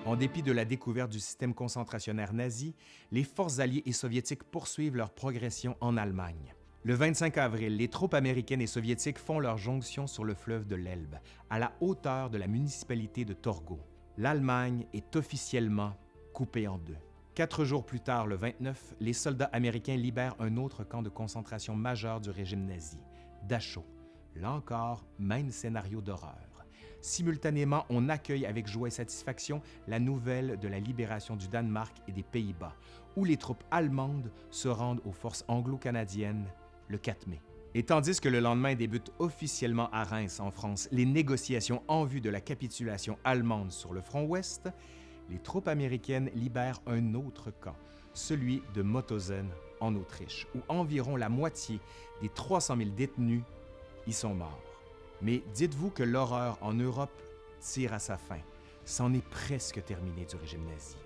En dépit de la découverte du système concentrationnaire nazi, les forces alliées et soviétiques poursuivent leur progression en Allemagne. Le 25 avril, les troupes américaines et soviétiques font leur jonction sur le fleuve de l'Elbe, à la hauteur de la municipalité de Torgau. L'Allemagne est officiellement coupée en deux. Quatre jours plus tard, le 29, les soldats américains libèrent un autre camp de concentration majeur du régime nazi, Dachau. Là encore, même scénario d'horreur. Simultanément, on accueille avec joie et satisfaction la nouvelle de la libération du Danemark et des Pays-Bas, où les troupes allemandes se rendent aux forces anglo-canadiennes le 4 mai. Et tandis que le lendemain débutent officiellement à Reims, en France, les négociations en vue de la capitulation allemande sur le front ouest, les troupes américaines libèrent un autre camp, celui de Mauthausen en Autriche, où environ la moitié des 300 000 détenus y sont morts. Mais dites-vous que l'horreur en Europe tire à sa fin. C'en est presque terminé du régime nazi.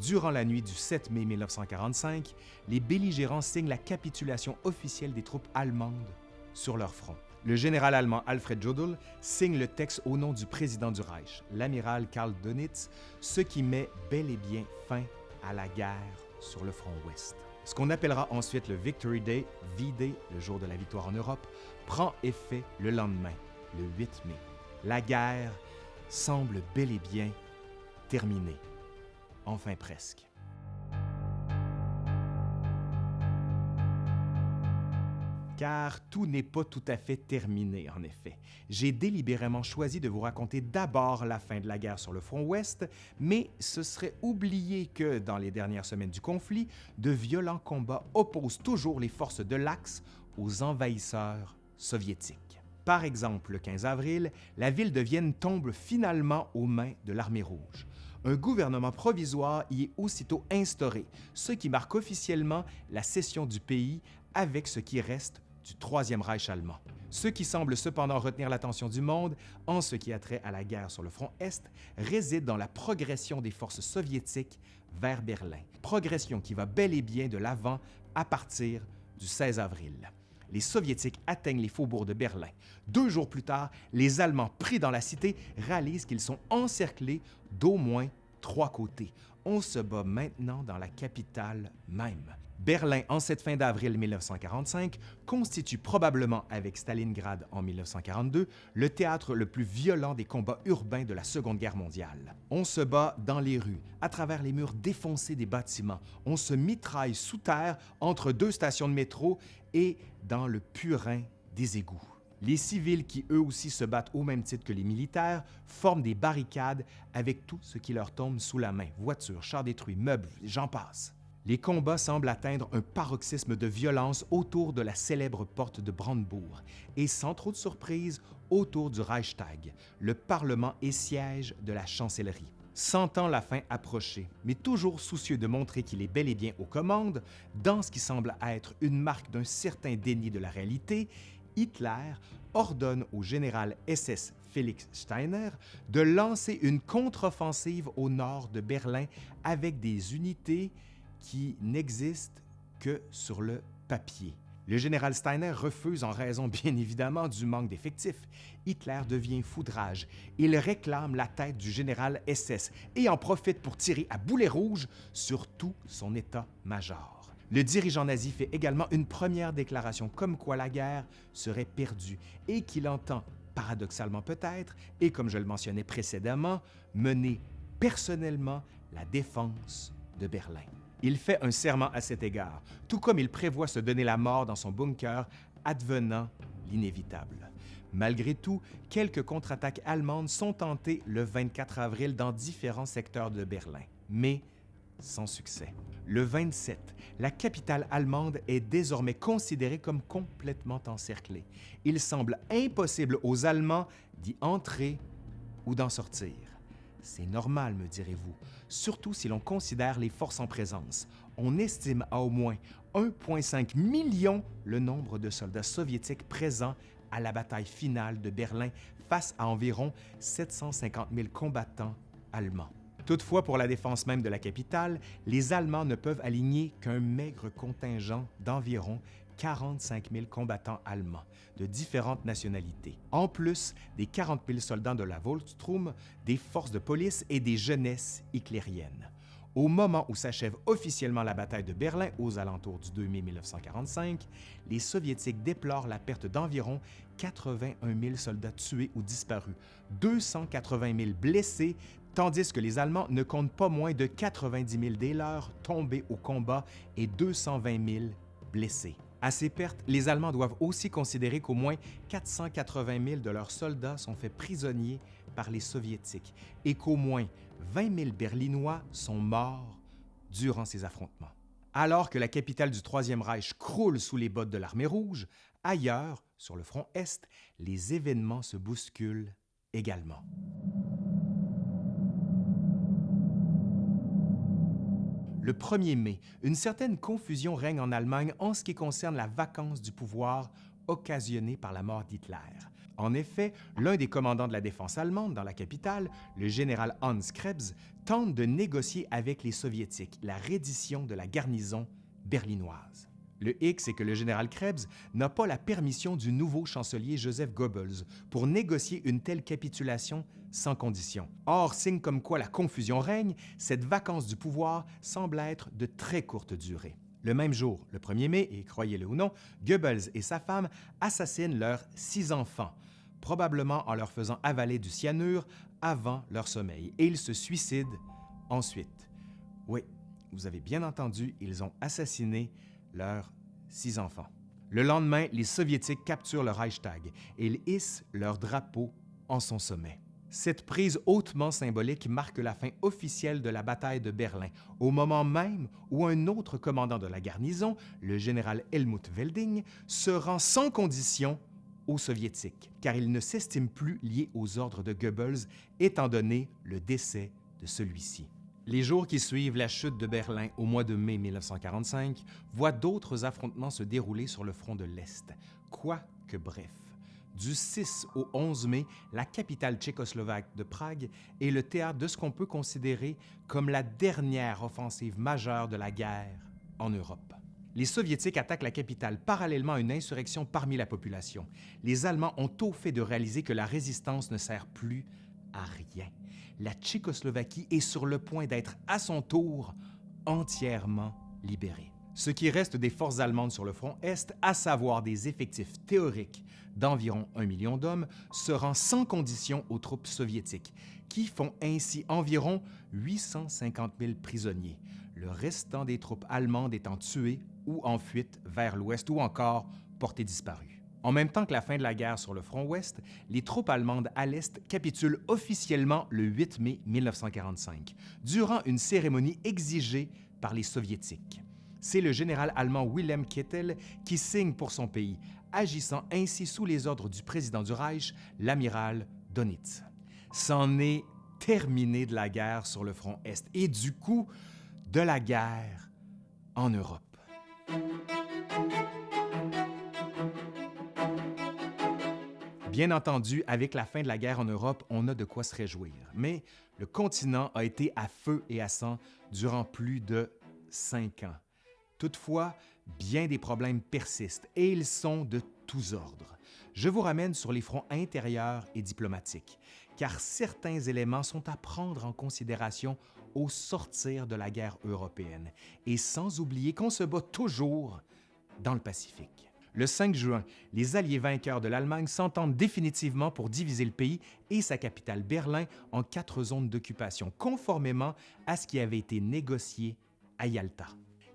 Durant la nuit du 7 mai 1945, les belligérants signent la capitulation officielle des troupes allemandes sur leur front. Le général allemand Alfred Jodl signe le texte au nom du président du Reich, l'amiral Karl Dönitz, ce qui met bel et bien fin à la guerre sur le front ouest. Ce qu'on appellera ensuite le Victory Day, V-Day, le jour de la victoire en Europe, prend effet le lendemain, le 8 mai. La guerre semble bel et bien terminée. Enfin presque. car tout n'est pas tout à fait terminé, en effet. J'ai délibérément choisi de vous raconter d'abord la fin de la guerre sur le front ouest, mais ce serait oublier que, dans les dernières semaines du conflit, de violents combats opposent toujours les forces de l'Axe aux envahisseurs soviétiques. Par exemple, le 15 avril, la ville de Vienne tombe finalement aux mains de l'armée rouge. Un gouvernement provisoire y est aussitôt instauré, ce qui marque officiellement la cession du pays avec ce qui reste du Troisième Reich allemand. Ce qui semble cependant retenir l'attention du monde en ce qui a trait à la guerre sur le front Est réside dans la progression des forces soviétiques vers Berlin, progression qui va bel et bien de l'avant à partir du 16 avril. Les Soviétiques atteignent les faubourgs de Berlin. Deux jours plus tard, les Allemands pris dans la cité réalisent qu'ils sont encerclés d'au moins trois côtés. On se bat maintenant dans la capitale même. Berlin, en cette fin d'avril 1945, constitue probablement, avec Stalingrad en 1942, le théâtre le plus violent des combats urbains de la Seconde Guerre mondiale. On se bat dans les rues, à travers les murs défoncés des bâtiments. On se mitraille sous terre entre deux stations de métro et dans le purin des égouts. Les civils, qui eux aussi se battent au même titre que les militaires, forment des barricades avec tout ce qui leur tombe sous la main voitures, chars détruits, meubles, j'en passe. Les combats semblent atteindre un paroxysme de violence autour de la célèbre porte de Brandebourg et sans trop de surprise autour du Reichstag, le Parlement et siège de la chancellerie. Sentant la fin approcher, mais toujours soucieux de montrer qu'il est bel et bien aux commandes, dans ce qui semble être une marque d'un certain déni de la réalité, Hitler ordonne au général SS Felix Steiner de lancer une contre-offensive au nord de Berlin avec des unités qui n'existent que sur le papier. Le général Steiner refuse en raison bien évidemment du manque d'effectifs. Hitler devient foudrage. Il réclame la tête du général SS et en profite pour tirer à boulet rouge sur tout son état-major. Le dirigeant nazi fait également une première déclaration comme quoi la guerre serait perdue et qu'il entend, paradoxalement peut-être, et comme je le mentionnais précédemment, mener personnellement la défense de Berlin. Il fait un serment à cet égard, tout comme il prévoit se donner la mort dans son bunker, advenant l'inévitable. Malgré tout, quelques contre-attaques allemandes sont tentées le 24 avril dans différents secteurs de Berlin, mais sans succès. Le 27, la capitale allemande est désormais considérée comme complètement encerclée. Il semble impossible aux Allemands d'y entrer ou d'en sortir. C'est normal, me direz-vous, surtout si l'on considère les forces en présence. On estime à au moins 1,5 million le nombre de soldats soviétiques présents à la bataille finale de Berlin face à environ 750 000 combattants allemands. Toutefois, pour la défense même de la capitale, les Allemands ne peuvent aligner qu'un maigre contingent d'environ 45 000 combattants allemands de différentes nationalités, en plus des 40 000 soldats de la Volkssturm, des forces de police et des jeunesses hitlériennes. Au moment où s'achève officiellement la bataille de Berlin aux alentours du 2 mai 1945, les Soviétiques déplorent la perte d'environ 81 000 soldats tués ou disparus, 280 000 blessés, tandis que les Allemands ne comptent pas moins de 90 000 des leurs tombés au combat et 220 000 blessés. À ces pertes, les Allemands doivent aussi considérer qu'au moins 480 000 de leurs soldats sont faits prisonniers par les Soviétiques et qu'au moins 20 000 Berlinois sont morts durant ces affrontements. Alors que la capitale du Troisième Reich croule sous les bottes de l'armée rouge, ailleurs, sur le front Est, les événements se bousculent également. Le 1er mai, une certaine confusion règne en Allemagne en ce qui concerne la vacance du pouvoir occasionnée par la mort d'Hitler. En effet, l'un des commandants de la défense allemande dans la capitale, le général Hans Krebs, tente de négocier avec les Soviétiques la reddition de la garnison berlinoise. Le hic, c'est que le général Krebs n'a pas la permission du nouveau chancelier Joseph Goebbels pour négocier une telle capitulation sans condition. Or, signe comme quoi la confusion règne, cette vacance du pouvoir semble être de très courte durée. Le même jour, le 1er mai, et croyez-le ou non, Goebbels et sa femme assassinent leurs six enfants, probablement en leur faisant avaler du cyanure avant leur sommeil, et ils se suicident ensuite. Oui, vous avez bien entendu, ils ont assassiné leurs six enfants. Le lendemain, les Soviétiques capturent le Reichstag et ils hissent leur drapeau en son sommet. Cette prise hautement symbolique marque la fin officielle de la bataille de Berlin, au moment même où un autre commandant de la garnison, le général Helmut Welding, se rend sans condition aux Soviétiques, car il ne s'estime plus lié aux ordres de Goebbels, étant donné le décès de celui-ci. Les jours qui suivent la chute de Berlin au mois de mai 1945 voient d'autres affrontements se dérouler sur le front de l'Est, quoique bref. Du 6 au 11 mai, la capitale tchécoslovaque de Prague est le théâtre de ce qu'on peut considérer comme la dernière offensive majeure de la guerre en Europe. Les Soviétiques attaquent la capitale parallèlement à une insurrection parmi la population. Les Allemands ont au fait de réaliser que la résistance ne sert plus à rien la Tchécoslovaquie est sur le point d'être à son tour entièrement libérée. Ce qui reste des forces allemandes sur le front Est, à savoir des effectifs théoriques d'environ un million d'hommes, se rend sans condition aux troupes soviétiques, qui font ainsi environ 850 000 prisonniers, le restant des troupes allemandes étant tuées ou en fuite vers l'ouest ou encore portées disparues. En même temps que la fin de la guerre sur le front ouest, les troupes allemandes à l'est capitulent officiellement le 8 mai 1945, durant une cérémonie exigée par les soviétiques. C'est le général allemand Wilhelm Keitel qui signe pour son pays, agissant ainsi sous les ordres du président du Reich, l'amiral Donitz. C'en est terminé de la guerre sur le front Est et du coup de la guerre en Europe. Bien entendu, avec la fin de la guerre en Europe, on a de quoi se réjouir. Mais le continent a été à feu et à sang durant plus de cinq ans. Toutefois, bien des problèmes persistent et ils sont de tous ordres. Je vous ramène sur les fronts intérieurs et diplomatiques, car certains éléments sont à prendre en considération au sortir de la guerre européenne, et sans oublier qu'on se bat toujours dans le Pacifique. Le 5 juin, les alliés vainqueurs de l'Allemagne s'entendent définitivement pour diviser le pays et sa capitale Berlin en quatre zones d'occupation, conformément à ce qui avait été négocié à Yalta.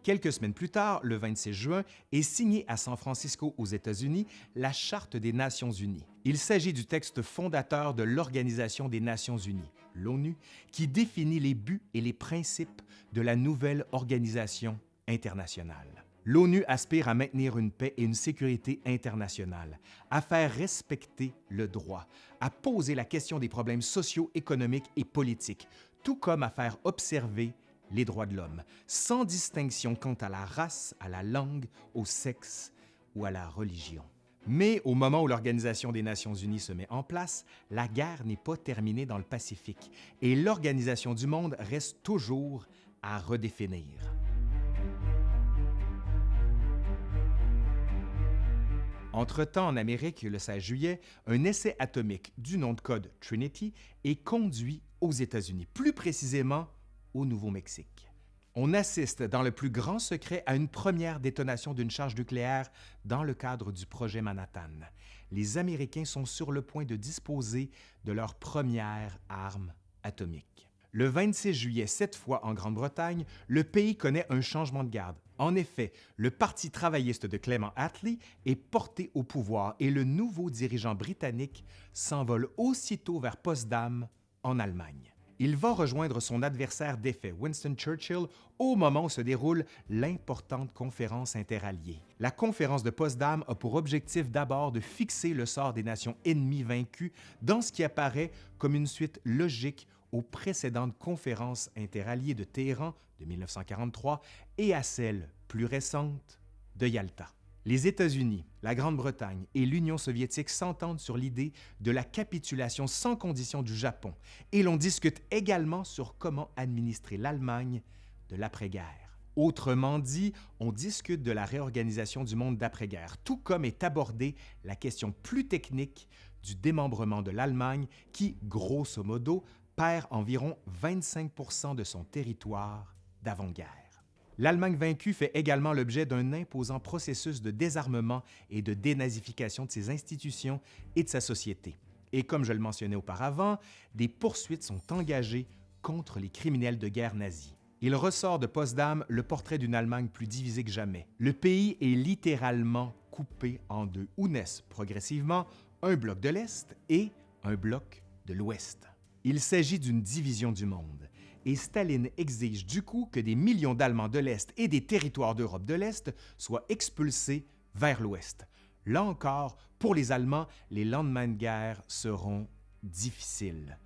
Quelques semaines plus tard, le 26 juin, est signée à San Francisco aux États-Unis la Charte des Nations unies. Il s'agit du texte fondateur de l'Organisation des Nations unies, l'ONU, qui définit les buts et les principes de la nouvelle organisation internationale. L'ONU aspire à maintenir une paix et une sécurité internationale, à faire respecter le droit, à poser la question des problèmes sociaux, économiques et politiques, tout comme à faire observer les droits de l'homme, sans distinction quant à la race, à la langue, au sexe ou à la religion. Mais au moment où l'Organisation des Nations unies se met en place, la guerre n'est pas terminée dans le Pacifique et l'organisation du monde reste toujours à redéfinir. Entre-temps, en Amérique, le 16 juillet, un essai atomique du nom de code Trinity est conduit aux États-Unis, plus précisément au Nouveau-Mexique. On assiste dans le plus grand secret à une première détonation d'une charge nucléaire dans le cadre du projet Manhattan. Les Américains sont sur le point de disposer de leur première arme atomique. Le 26 juillet, cette fois en Grande-Bretagne, le pays connaît un changement de garde. En effet, le Parti travailliste de Clement Attlee est porté au pouvoir et le nouveau dirigeant britannique s'envole aussitôt vers Potsdam, en Allemagne. Il va rejoindre son adversaire défait, Winston Churchill, au moment où se déroule l'importante conférence interalliée. La conférence de Potsdam a pour objectif d'abord de fixer le sort des nations ennemies vaincues dans ce qui apparaît comme une suite logique aux précédentes conférences interalliées de Téhéran de 1943 et à celle plus récente de Yalta. Les États-Unis, la Grande-Bretagne et l'Union soviétique s'entendent sur l'idée de la capitulation sans condition du Japon et l'on discute également sur comment administrer l'Allemagne de l'après-guerre. Autrement dit, on discute de la réorganisation du monde d'après-guerre, tout comme est abordée la question plus technique du démembrement de l'Allemagne qui, grosso modo, perd environ 25% de son territoire d'avant-guerre. L'Allemagne vaincue fait également l'objet d'un imposant processus de désarmement et de dénazification de ses institutions et de sa société. Et comme je le mentionnais auparavant, des poursuites sont engagées contre les criminels de guerre nazis. Il ressort de Potsdam le portrait d'une Allemagne plus divisée que jamais. Le pays est littéralement coupé en deux, où naissent progressivement un bloc de l'Est et un bloc de l'Ouest. Il s'agit d'une division du monde, et Staline exige du coup que des millions d'Allemands de l'Est et des territoires d'Europe de l'Est soient expulsés vers l'Ouest. Là encore, pour les Allemands, les lendemains de guerre seront difficiles.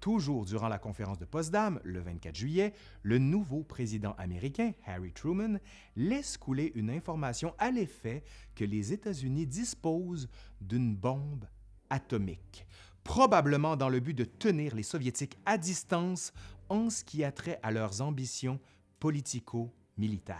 Toujours durant la conférence de Potsdam, le 24 juillet, le nouveau président américain, Harry Truman, laisse couler une information à l'effet que les États-Unis disposent d'une bombe atomique probablement dans le but de tenir les Soviétiques à distance en ce qui a trait à leurs ambitions politico-militaires.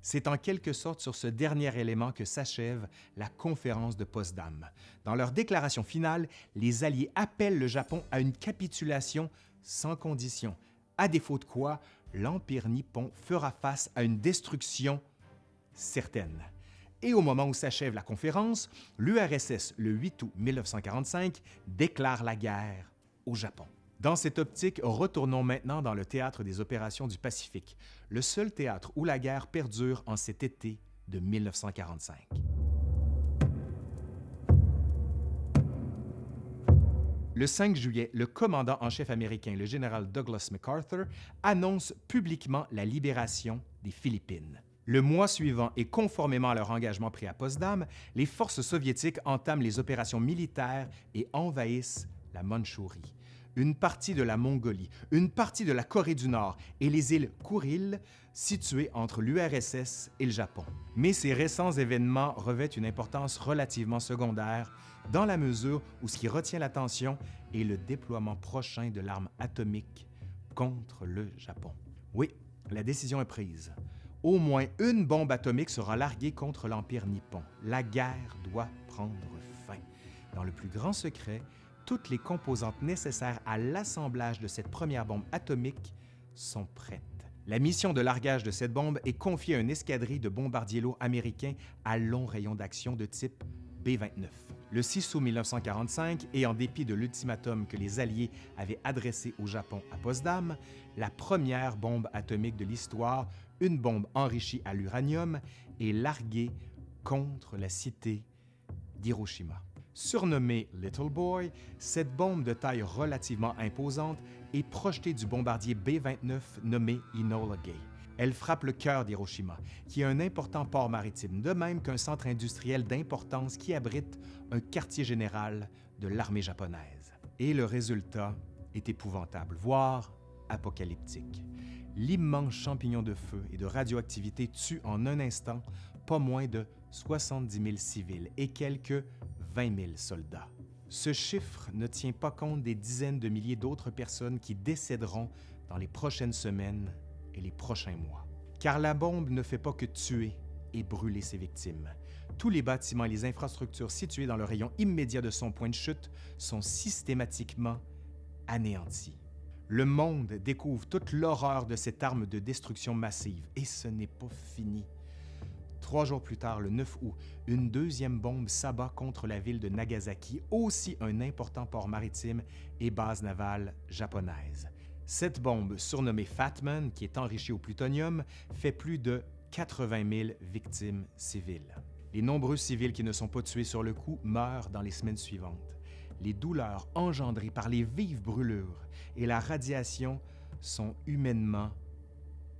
C'est en quelque sorte sur ce dernier élément que s'achève la conférence de Potsdam. Dans leur déclaration finale, les Alliés appellent le Japon à une capitulation sans condition, à défaut de quoi l'Empire nippon fera face à une destruction certaine et au moment où s'achève la conférence, l'URSS, le 8 août 1945, déclare la guerre au Japon. Dans cette optique, retournons maintenant dans le théâtre des opérations du Pacifique, le seul théâtre où la guerre perdure en cet été de 1945. Le 5 juillet, le commandant en chef américain, le général Douglas MacArthur, annonce publiquement la libération des Philippines. Le mois suivant, et conformément à leur engagement pris à Potsdam, les forces soviétiques entament les opérations militaires et envahissent la Mandchourie, une partie de la Mongolie, une partie de la Corée du Nord et les îles Kouril, situées entre l'URSS et le Japon. Mais ces récents événements revêtent une importance relativement secondaire dans la mesure où ce qui retient l'attention est le déploiement prochain de l'arme atomique contre le Japon. Oui, la décision est prise au moins une bombe atomique sera larguée contre l'Empire nippon. La guerre doit prendre fin. Dans le plus grand secret, toutes les composantes nécessaires à l'assemblage de cette première bombe atomique sont prêtes. La mission de largage de cette bombe est confiée à une escadrille de bombardiers lourds américains à long rayon d'action de type B-29. Le 6 août 1945, et en dépit de l'ultimatum que les Alliés avaient adressé au Japon à Potsdam, la première bombe atomique de l'histoire une bombe enrichie à l'uranium est larguée contre la cité d'Hiroshima. Surnommée Little Boy, cette bombe de taille relativement imposante est projetée du bombardier B-29 nommé Enola Gay. Elle frappe le cœur d'Hiroshima, qui est un important port maritime, de même qu'un centre industriel d'importance qui abrite un quartier général de l'armée japonaise. Et le résultat est épouvantable, voire apocalyptique l'immense champignon de feu et de radioactivité tue en un instant pas moins de 70 000 civils et quelques 20 000 soldats. Ce chiffre ne tient pas compte des dizaines de milliers d'autres personnes qui décéderont dans les prochaines semaines et les prochains mois. Car la bombe ne fait pas que tuer et brûler ses victimes. Tous les bâtiments et les infrastructures situés dans le rayon immédiat de son point de chute sont systématiquement anéantis. Le monde découvre toute l'horreur de cette arme de destruction massive, et ce n'est pas fini. Trois jours plus tard, le 9 août, une deuxième bombe s'abat contre la ville de Nagasaki, aussi un important port maritime et base navale japonaise. Cette bombe, surnommée Fatman, qui est enrichie au plutonium, fait plus de 80 000 victimes civiles. Les nombreux civils qui ne sont pas tués sur le coup meurent dans les semaines suivantes les douleurs engendrées par les vives brûlures et la radiation sont humainement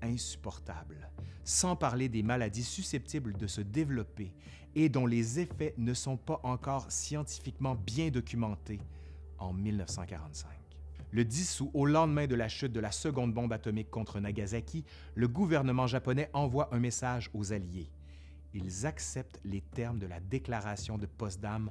insupportables, sans parler des maladies susceptibles de se développer et dont les effets ne sont pas encore scientifiquement bien documentés en 1945. Le 10 août, au lendemain de la chute de la seconde bombe atomique contre Nagasaki, le gouvernement japonais envoie un message aux Alliés. Ils acceptent les termes de la déclaration de Potsdam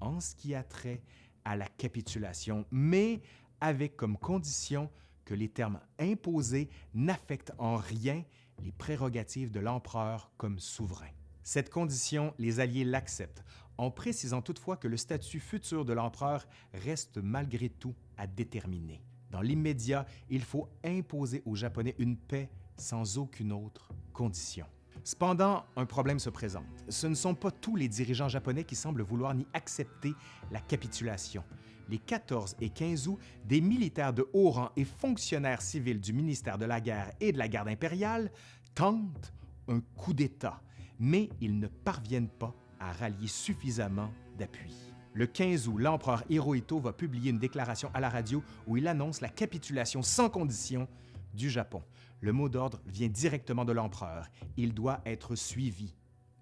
en ce qui a trait à la capitulation, mais avec comme condition que les termes imposés n'affectent en rien les prérogatives de l'empereur comme souverain. Cette condition, les Alliés l'acceptent, en précisant toutefois que le statut futur de l'empereur reste malgré tout à déterminer. Dans l'immédiat, il faut imposer aux Japonais une paix sans aucune autre condition. Cependant, un problème se présente. Ce ne sont pas tous les dirigeants japonais qui semblent vouloir ni accepter la capitulation. Les 14 et 15 août, des militaires de haut rang et fonctionnaires civils du ministère de la Guerre et de la Garde impériale tentent un coup d'État, mais ils ne parviennent pas à rallier suffisamment d'appui. Le 15 août, l'empereur Hirohito va publier une déclaration à la radio où il annonce la capitulation sans condition du Japon. Le mot d'ordre vient directement de l'empereur. Il doit être suivi,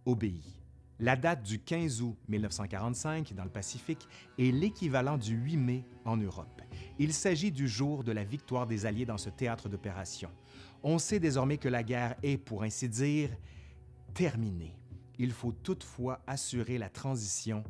obéi. La date du 15 août 1945 dans le Pacifique est l'équivalent du 8 mai en Europe. Il s'agit du jour de la victoire des Alliés dans ce théâtre d'opération. On sait désormais que la guerre est, pour ainsi dire, terminée. Il faut toutefois assurer la transition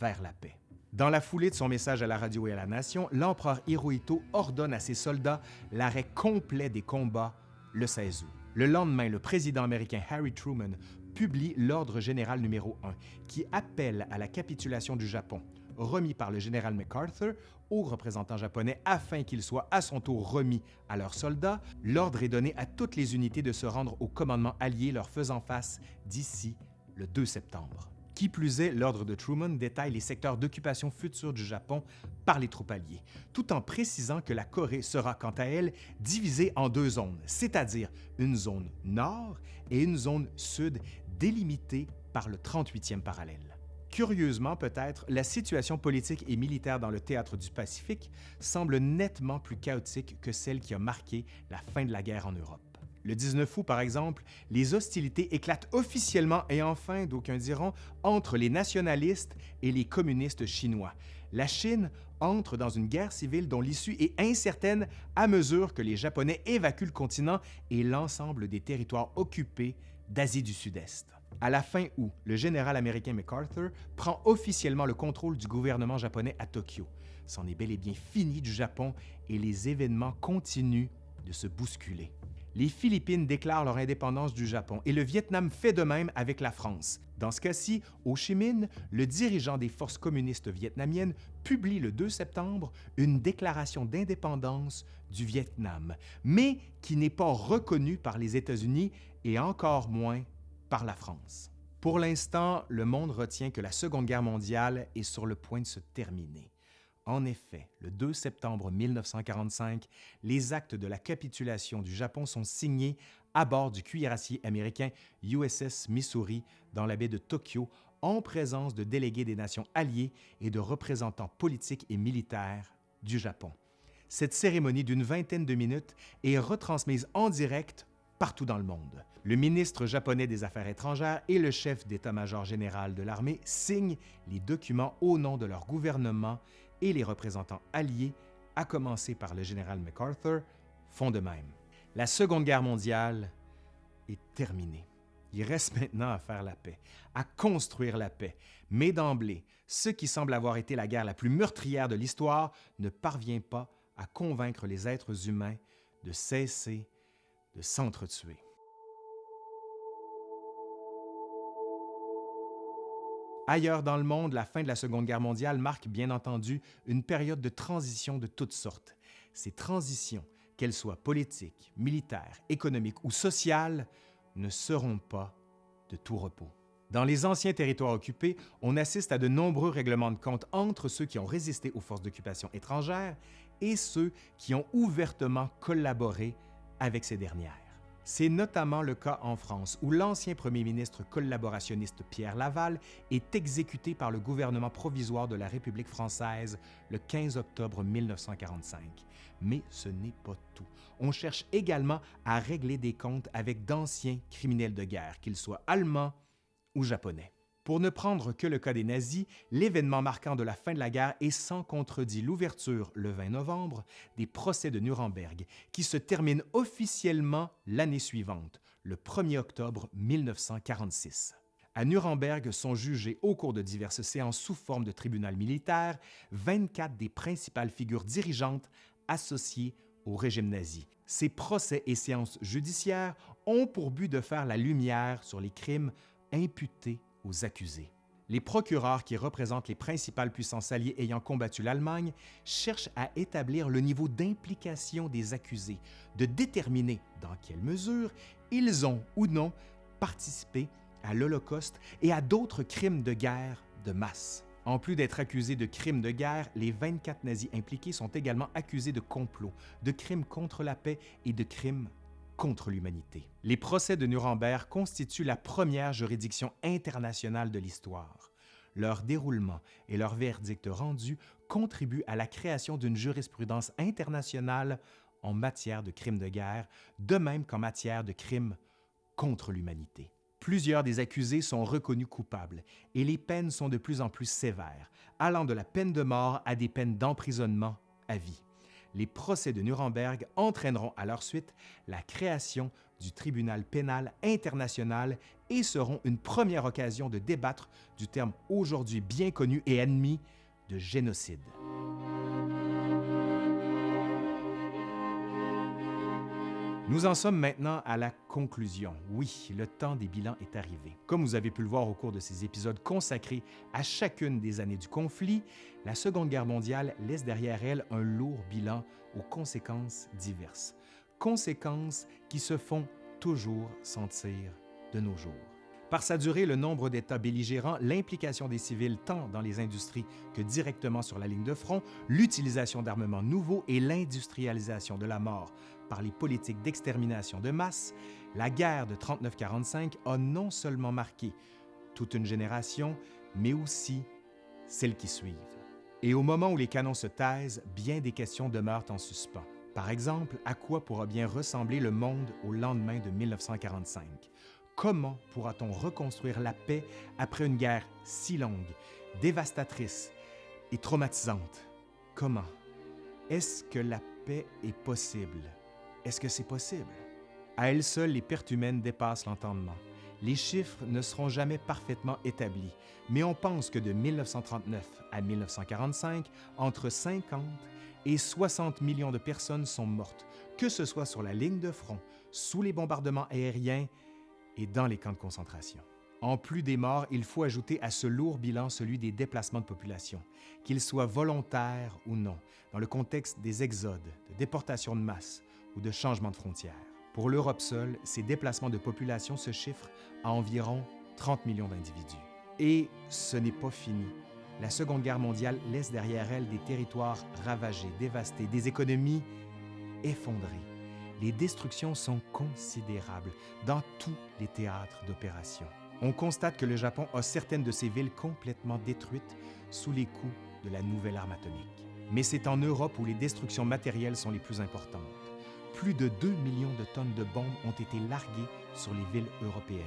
vers la paix. Dans la foulée de son message à la radio et à la nation, l'empereur Hirohito ordonne à ses soldats l'arrêt complet des combats le 16 août. Le lendemain, le président américain Harry Truman publie l'Ordre général numéro 1 qui appelle à la capitulation du Japon, remis par le général MacArthur aux représentants japonais afin qu'ils soient à son tour remis à leurs soldats. L'ordre est donné à toutes les unités de se rendre au commandement allié leur faisant face d'ici le 2 septembre. Qui plus est, l'ordre de Truman détaille les secteurs d'occupation futurs du Japon par les troupes alliées, tout en précisant que la Corée sera quant à elle divisée en deux zones, c'est-à-dire une zone nord et une zone sud délimitée par le 38e parallèle. Curieusement peut-être, la situation politique et militaire dans le théâtre du Pacifique semble nettement plus chaotique que celle qui a marqué la fin de la guerre en Europe. Le 19 août, par exemple, les hostilités éclatent officiellement et enfin, d'aucuns diront, entre les nationalistes et les communistes chinois. La Chine entre dans une guerre civile dont l'issue est incertaine à mesure que les Japonais évacuent le continent et l'ensemble des territoires occupés d'Asie du Sud-Est. À la fin août, le général américain MacArthur prend officiellement le contrôle du gouvernement japonais à Tokyo. C'en est bel et bien fini du Japon et les événements continuent de se bousculer. Les Philippines déclarent leur indépendance du Japon et le Vietnam fait de même avec la France. Dans ce cas-ci, Ho Chi Minh, le dirigeant des forces communistes vietnamiennes, publie le 2 septembre une déclaration d'indépendance du Vietnam, mais qui n'est pas reconnue par les États-Unis et encore moins par la France. Pour l'instant, le monde retient que la Seconde Guerre mondiale est sur le point de se terminer. En effet, le 2 septembre 1945, les actes de la capitulation du Japon sont signés à bord du cuirassier américain USS Missouri dans la baie de Tokyo en présence de délégués des nations alliées et de représentants politiques et militaires du Japon. Cette cérémonie d'une vingtaine de minutes est retransmise en direct partout dans le monde. Le ministre japonais des Affaires étrangères et le chef d'état-major général de l'armée signent les documents au nom de leur gouvernement et les représentants alliés, à commencer par le général MacArthur, font de même. La Seconde Guerre mondiale est terminée. Il reste maintenant à faire la paix, à construire la paix. Mais d'emblée, ce qui semble avoir été la guerre la plus meurtrière de l'histoire ne parvient pas à convaincre les êtres humains de cesser de s'entretuer. Ailleurs dans le monde, la fin de la Seconde Guerre mondiale marque bien entendu une période de transition de toutes sortes. Ces transitions, qu'elles soient politiques, militaires, économiques ou sociales, ne seront pas de tout repos. Dans les anciens territoires occupés, on assiste à de nombreux règlements de compte entre ceux qui ont résisté aux forces d'occupation étrangères et ceux qui ont ouvertement collaboré avec ces dernières. C'est notamment le cas en France, où l'ancien premier ministre collaborationniste Pierre Laval est exécuté par le gouvernement provisoire de la République française le 15 octobre 1945. Mais ce n'est pas tout. On cherche également à régler des comptes avec d'anciens criminels de guerre, qu'ils soient allemands ou japonais. Pour ne prendre que le cas des nazis, l'événement marquant de la fin de la guerre est sans contredit l'ouverture, le 20 novembre, des procès de Nuremberg, qui se terminent officiellement l'année suivante, le 1er octobre 1946. À Nuremberg sont jugés au cours de diverses séances sous forme de tribunal militaire 24 des principales figures dirigeantes associées au régime nazi. Ces procès et séances judiciaires ont pour but de faire la lumière sur les crimes imputés aux accusés. Les procureurs qui représentent les principales puissances alliées ayant combattu l'Allemagne cherchent à établir le niveau d'implication des accusés, de déterminer dans quelle mesure ils ont ou non participé à l'Holocauste et à d'autres crimes de guerre de masse. En plus d'être accusés de crimes de guerre, les 24 nazis impliqués sont également accusés de complot, de crimes contre la paix et de crimes contre l'humanité. Les procès de Nuremberg constituent la première juridiction internationale de l'histoire. Leur déroulement et leur verdict rendu contribuent à la création d'une jurisprudence internationale en matière de crimes de guerre, de même qu'en matière de crimes contre l'humanité. Plusieurs des accusés sont reconnus coupables et les peines sont de plus en plus sévères, allant de la peine de mort à des peines d'emprisonnement à vie les procès de Nuremberg entraîneront à leur suite la création du tribunal pénal international et seront une première occasion de débattre du terme aujourd'hui bien connu et admis de génocide. Nous en sommes maintenant à la conclusion. Oui, le temps des bilans est arrivé. Comme vous avez pu le voir au cours de ces épisodes consacrés à chacune des années du conflit, la Seconde Guerre mondiale laisse derrière elle un lourd bilan aux conséquences diverses. Conséquences qui se font toujours sentir de nos jours. Par sa durée, le nombre d'États belligérants, l'implication des civils tant dans les industries que directement sur la ligne de front, l'utilisation d'armements nouveaux et l'industrialisation de la mort par les politiques d'extermination de masse, la guerre de 39-45 a non seulement marqué toute une génération, mais aussi celles qui suivent. Et au moment où les canons se taisent, bien des questions demeurent en suspens. Par exemple, à quoi pourra bien ressembler le monde au lendemain de 1945? Comment pourra-t-on reconstruire la paix après une guerre si longue, dévastatrice et traumatisante? Comment? Est-ce que la paix est possible? Est-ce que c'est possible? À elles seules, les pertes humaines dépassent l'entendement. Les chiffres ne seront jamais parfaitement établis, mais on pense que de 1939 à 1945, entre 50 et 60 millions de personnes sont mortes, que ce soit sur la ligne de front, sous les bombardements aériens et dans les camps de concentration. En plus des morts, il faut ajouter à ce lourd bilan celui des déplacements de population, qu'ils soient volontaires ou non, dans le contexte des exodes, de déportations de masse ou de changements de frontières. Pour l'Europe seule, ces déplacements de population se chiffrent à environ 30 millions d'individus. Et ce n'est pas fini. La Seconde Guerre mondiale laisse derrière elle des territoires ravagés, dévastés, des économies effondrées. Les destructions sont considérables dans tous les théâtres d'opération. On constate que le Japon a certaines de ses villes complètement détruites sous les coups de la nouvelle arme atomique. Mais c'est en Europe où les destructions matérielles sont les plus importantes. Plus de 2 millions de tonnes de bombes ont été larguées sur les villes européennes.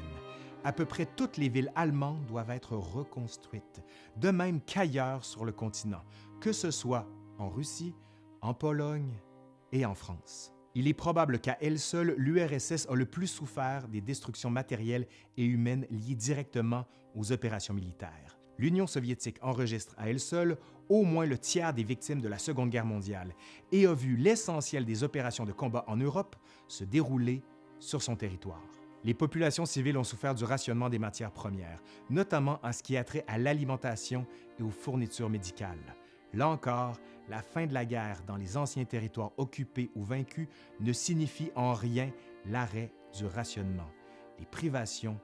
À peu près toutes les villes allemandes doivent être reconstruites, de même qu'ailleurs sur le continent, que ce soit en Russie, en Pologne et en France. Il est probable qu'à elle seule, l'URSS a le plus souffert des destructions matérielles et humaines liées directement aux opérations militaires. L'Union soviétique enregistre à elle seule au moins le tiers des victimes de la Seconde Guerre mondiale et a vu l'essentiel des opérations de combat en Europe se dérouler sur son territoire. Les populations civiles ont souffert du rationnement des matières premières, notamment en ce qui a trait à l'alimentation et aux fournitures médicales. Là encore, la fin de la guerre dans les anciens territoires occupés ou vaincus ne signifie en rien l'arrêt du rationnement. Les privations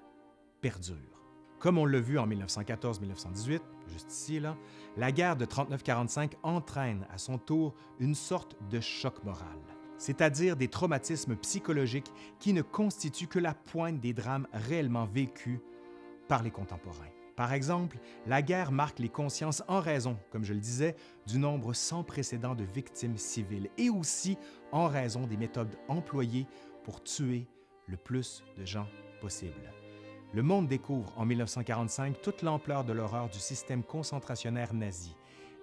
perdurent. Comme on l'a vu en 1914-1918, juste ici, là, la guerre de 39-45 entraîne à son tour une sorte de choc moral, c'est-à-dire des traumatismes psychologiques qui ne constituent que la pointe des drames réellement vécus par les contemporains. Par exemple, la guerre marque les consciences en raison, comme je le disais, du nombre sans précédent de victimes civiles et aussi en raison des méthodes employées pour tuer le plus de gens possible. Le monde découvre en 1945 toute l'ampleur de l'horreur du système concentrationnaire nazi.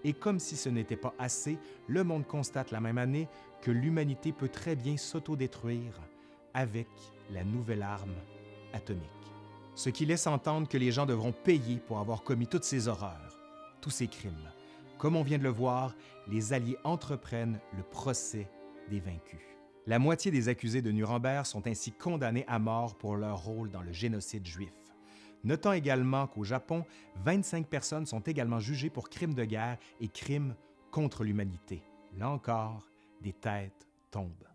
Et comme si ce n'était pas assez, le monde constate la même année que l'humanité peut très bien s'autodétruire avec la nouvelle arme atomique ce qui laisse entendre que les gens devront payer pour avoir commis toutes ces horreurs, tous ces crimes. Comme on vient de le voir, les Alliés entreprennent le procès des vaincus. La moitié des accusés de Nuremberg sont ainsi condamnés à mort pour leur rôle dans le génocide juif. Notons également qu'au Japon, 25 personnes sont également jugées pour crimes de guerre et crimes contre l'humanité. Là encore, des têtes tombent.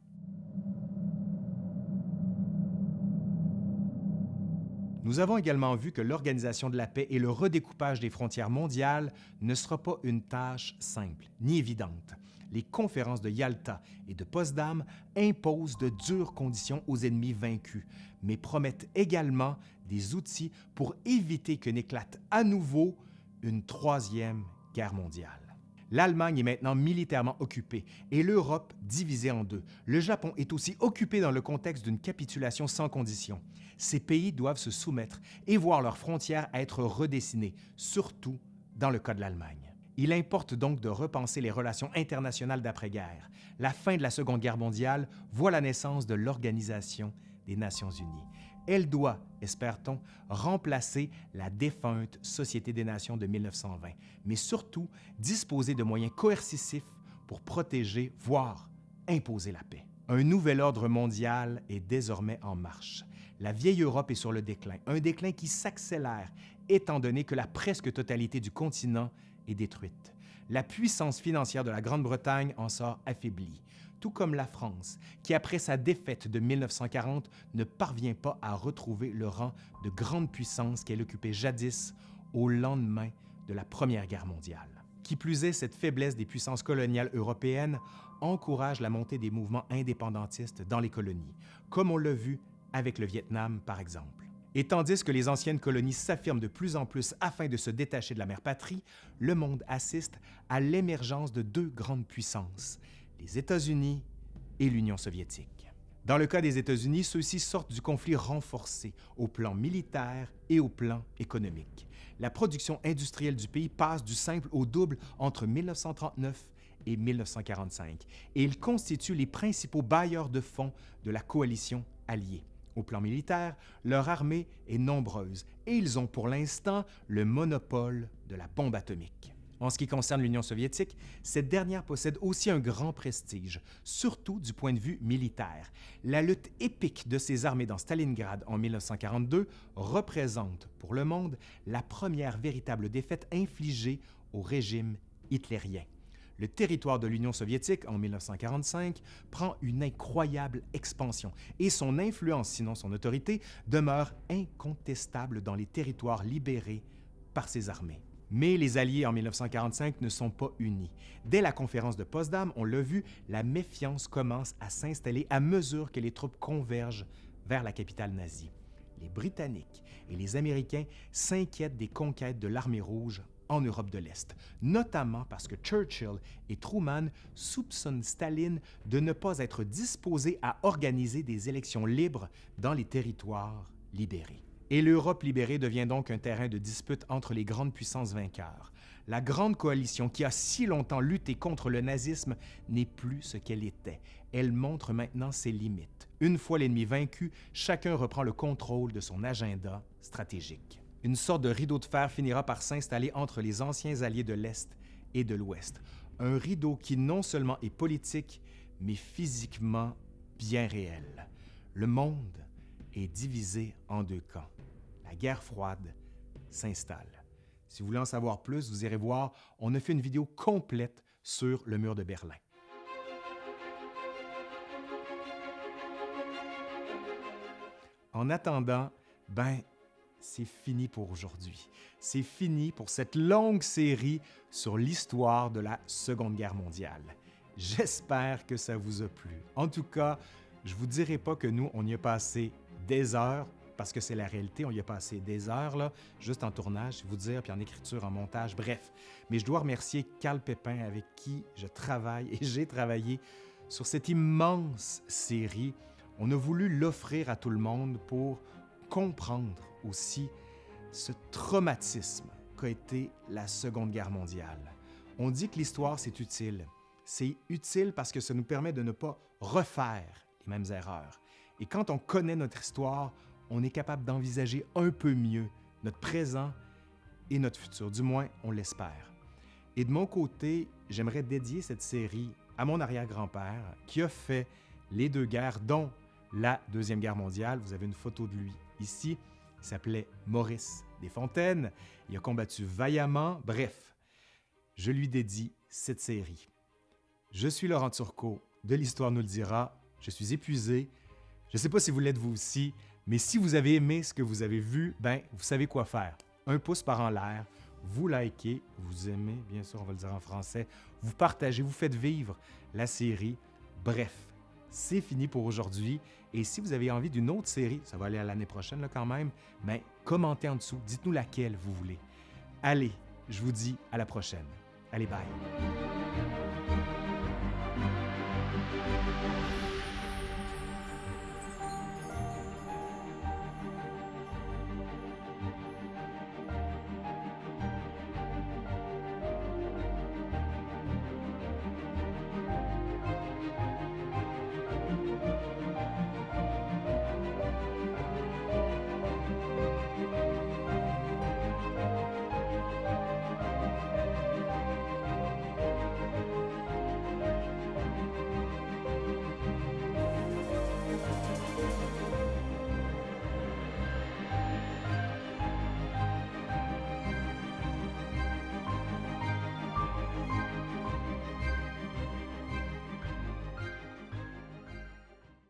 Nous avons également vu que l'organisation de la paix et le redécoupage des frontières mondiales ne sera pas une tâche simple ni évidente. Les conférences de Yalta et de Potsdam imposent de dures conditions aux ennemis vaincus, mais promettent également des outils pour éviter que n'éclate à nouveau une troisième guerre mondiale. L'Allemagne est maintenant militairement occupée et l'Europe divisée en deux. Le Japon est aussi occupé dans le contexte d'une capitulation sans condition. Ces pays doivent se soumettre et voir leurs frontières être redessinées, surtout dans le cas de l'Allemagne. Il importe donc de repenser les relations internationales d'après-guerre. La fin de la Seconde Guerre mondiale voit la naissance de l'Organisation des Nations Unies. Elle doit, espère-t-on, remplacer la défunte Société des Nations de 1920, mais surtout disposer de moyens coercitifs pour protéger, voire imposer la paix. Un nouvel ordre mondial est désormais en marche. La vieille Europe est sur le déclin, un déclin qui s'accélère étant donné que la presque totalité du continent est détruite. La puissance financière de la Grande-Bretagne en sort affaiblie tout comme la France, qui après sa défaite de 1940 ne parvient pas à retrouver le rang de grande puissance qu'elle occupait jadis au lendemain de la Première Guerre mondiale. Qui plus est, cette faiblesse des puissances coloniales européennes encourage la montée des mouvements indépendantistes dans les colonies, comme on l'a vu avec le Vietnam par exemple. Et tandis que les anciennes colonies s'affirment de plus en plus afin de se détacher de la mère patrie, le monde assiste à l'émergence de deux grandes puissances, les États-Unis et l'Union soviétique. Dans le cas des États-Unis, ceux-ci sortent du conflit renforcé au plan militaire et au plan économique. La production industrielle du pays passe du simple au double entre 1939 et 1945, et ils constituent les principaux bailleurs de fonds de la coalition alliée. Au plan militaire, leur armée est nombreuse et ils ont pour l'instant le monopole de la bombe atomique. En ce qui concerne l'Union soviétique, cette dernière possède aussi un grand prestige, surtout du point de vue militaire. La lutte épique de ses armées dans Stalingrad en 1942 représente pour le monde la première véritable défaite infligée au régime hitlérien. Le territoire de l'Union soviétique en 1945 prend une incroyable expansion et son influence, sinon son autorité, demeure incontestable dans les territoires libérés par ses armées. Mais les Alliés en 1945 ne sont pas unis. Dès la conférence de Potsdam, on l'a vu, la méfiance commence à s'installer à mesure que les troupes convergent vers la capitale nazie. Les Britanniques et les Américains s'inquiètent des conquêtes de l'armée rouge en Europe de l'Est, notamment parce que Churchill et Truman soupçonnent Staline de ne pas être disposé à organiser des élections libres dans les territoires libérés. Et l'Europe libérée devient donc un terrain de dispute entre les grandes puissances vainqueurs. La grande coalition qui a si longtemps lutté contre le nazisme n'est plus ce qu'elle était. Elle montre maintenant ses limites. Une fois l'ennemi vaincu, chacun reprend le contrôle de son agenda stratégique. Une sorte de rideau de fer finira par s'installer entre les anciens alliés de l'Est et de l'Ouest. Un rideau qui non seulement est politique, mais physiquement bien réel. Le monde est divisé en deux camps la guerre froide s'installe. Si vous voulez en savoir plus, vous irez voir, on a fait une vidéo complète sur le mur de Berlin. En attendant, ben, c'est fini pour aujourd'hui. C'est fini pour cette longue série sur l'histoire de la Seconde Guerre mondiale. J'espère que ça vous a plu. En tout cas, je ne vous dirai pas que nous, on y a passé des heures, parce que c'est la réalité. On y a passé des heures, là, juste en tournage, vous dire, puis en écriture, en montage, bref. Mais je dois remercier Carl Pépin, avec qui je travaille et j'ai travaillé sur cette immense série. On a voulu l'offrir à tout le monde pour comprendre aussi ce traumatisme qu'a été la Seconde Guerre mondiale. On dit que l'histoire, c'est utile. C'est utile parce que ça nous permet de ne pas refaire les mêmes erreurs. Et quand on connaît notre histoire, on est capable d'envisager un peu mieux notre présent et notre futur, du moins on l'espère. Et de mon côté, j'aimerais dédier cette série à mon arrière-grand-père qui a fait les deux guerres, dont la Deuxième Guerre mondiale. Vous avez une photo de lui ici. S'appelait Maurice Desfontaines. Il a combattu vaillamment. Bref, je lui dédie cette série. Je suis Laurent Turcot de l'Histoire nous le dira. Je suis épuisé. Je ne sais pas si vous l'êtes vous aussi. Mais si vous avez aimé ce que vous avez vu, ben vous savez quoi faire. Un pouce par en l'air, vous likez, vous aimez, bien sûr, on va le dire en français, vous partagez, vous faites vivre la série. Bref, c'est fini pour aujourd'hui. Et si vous avez envie d'une autre série, ça va aller à l'année prochaine là, quand même, mais ben, commentez en dessous, dites-nous laquelle vous voulez. Allez, je vous dis à la prochaine. Allez, bye.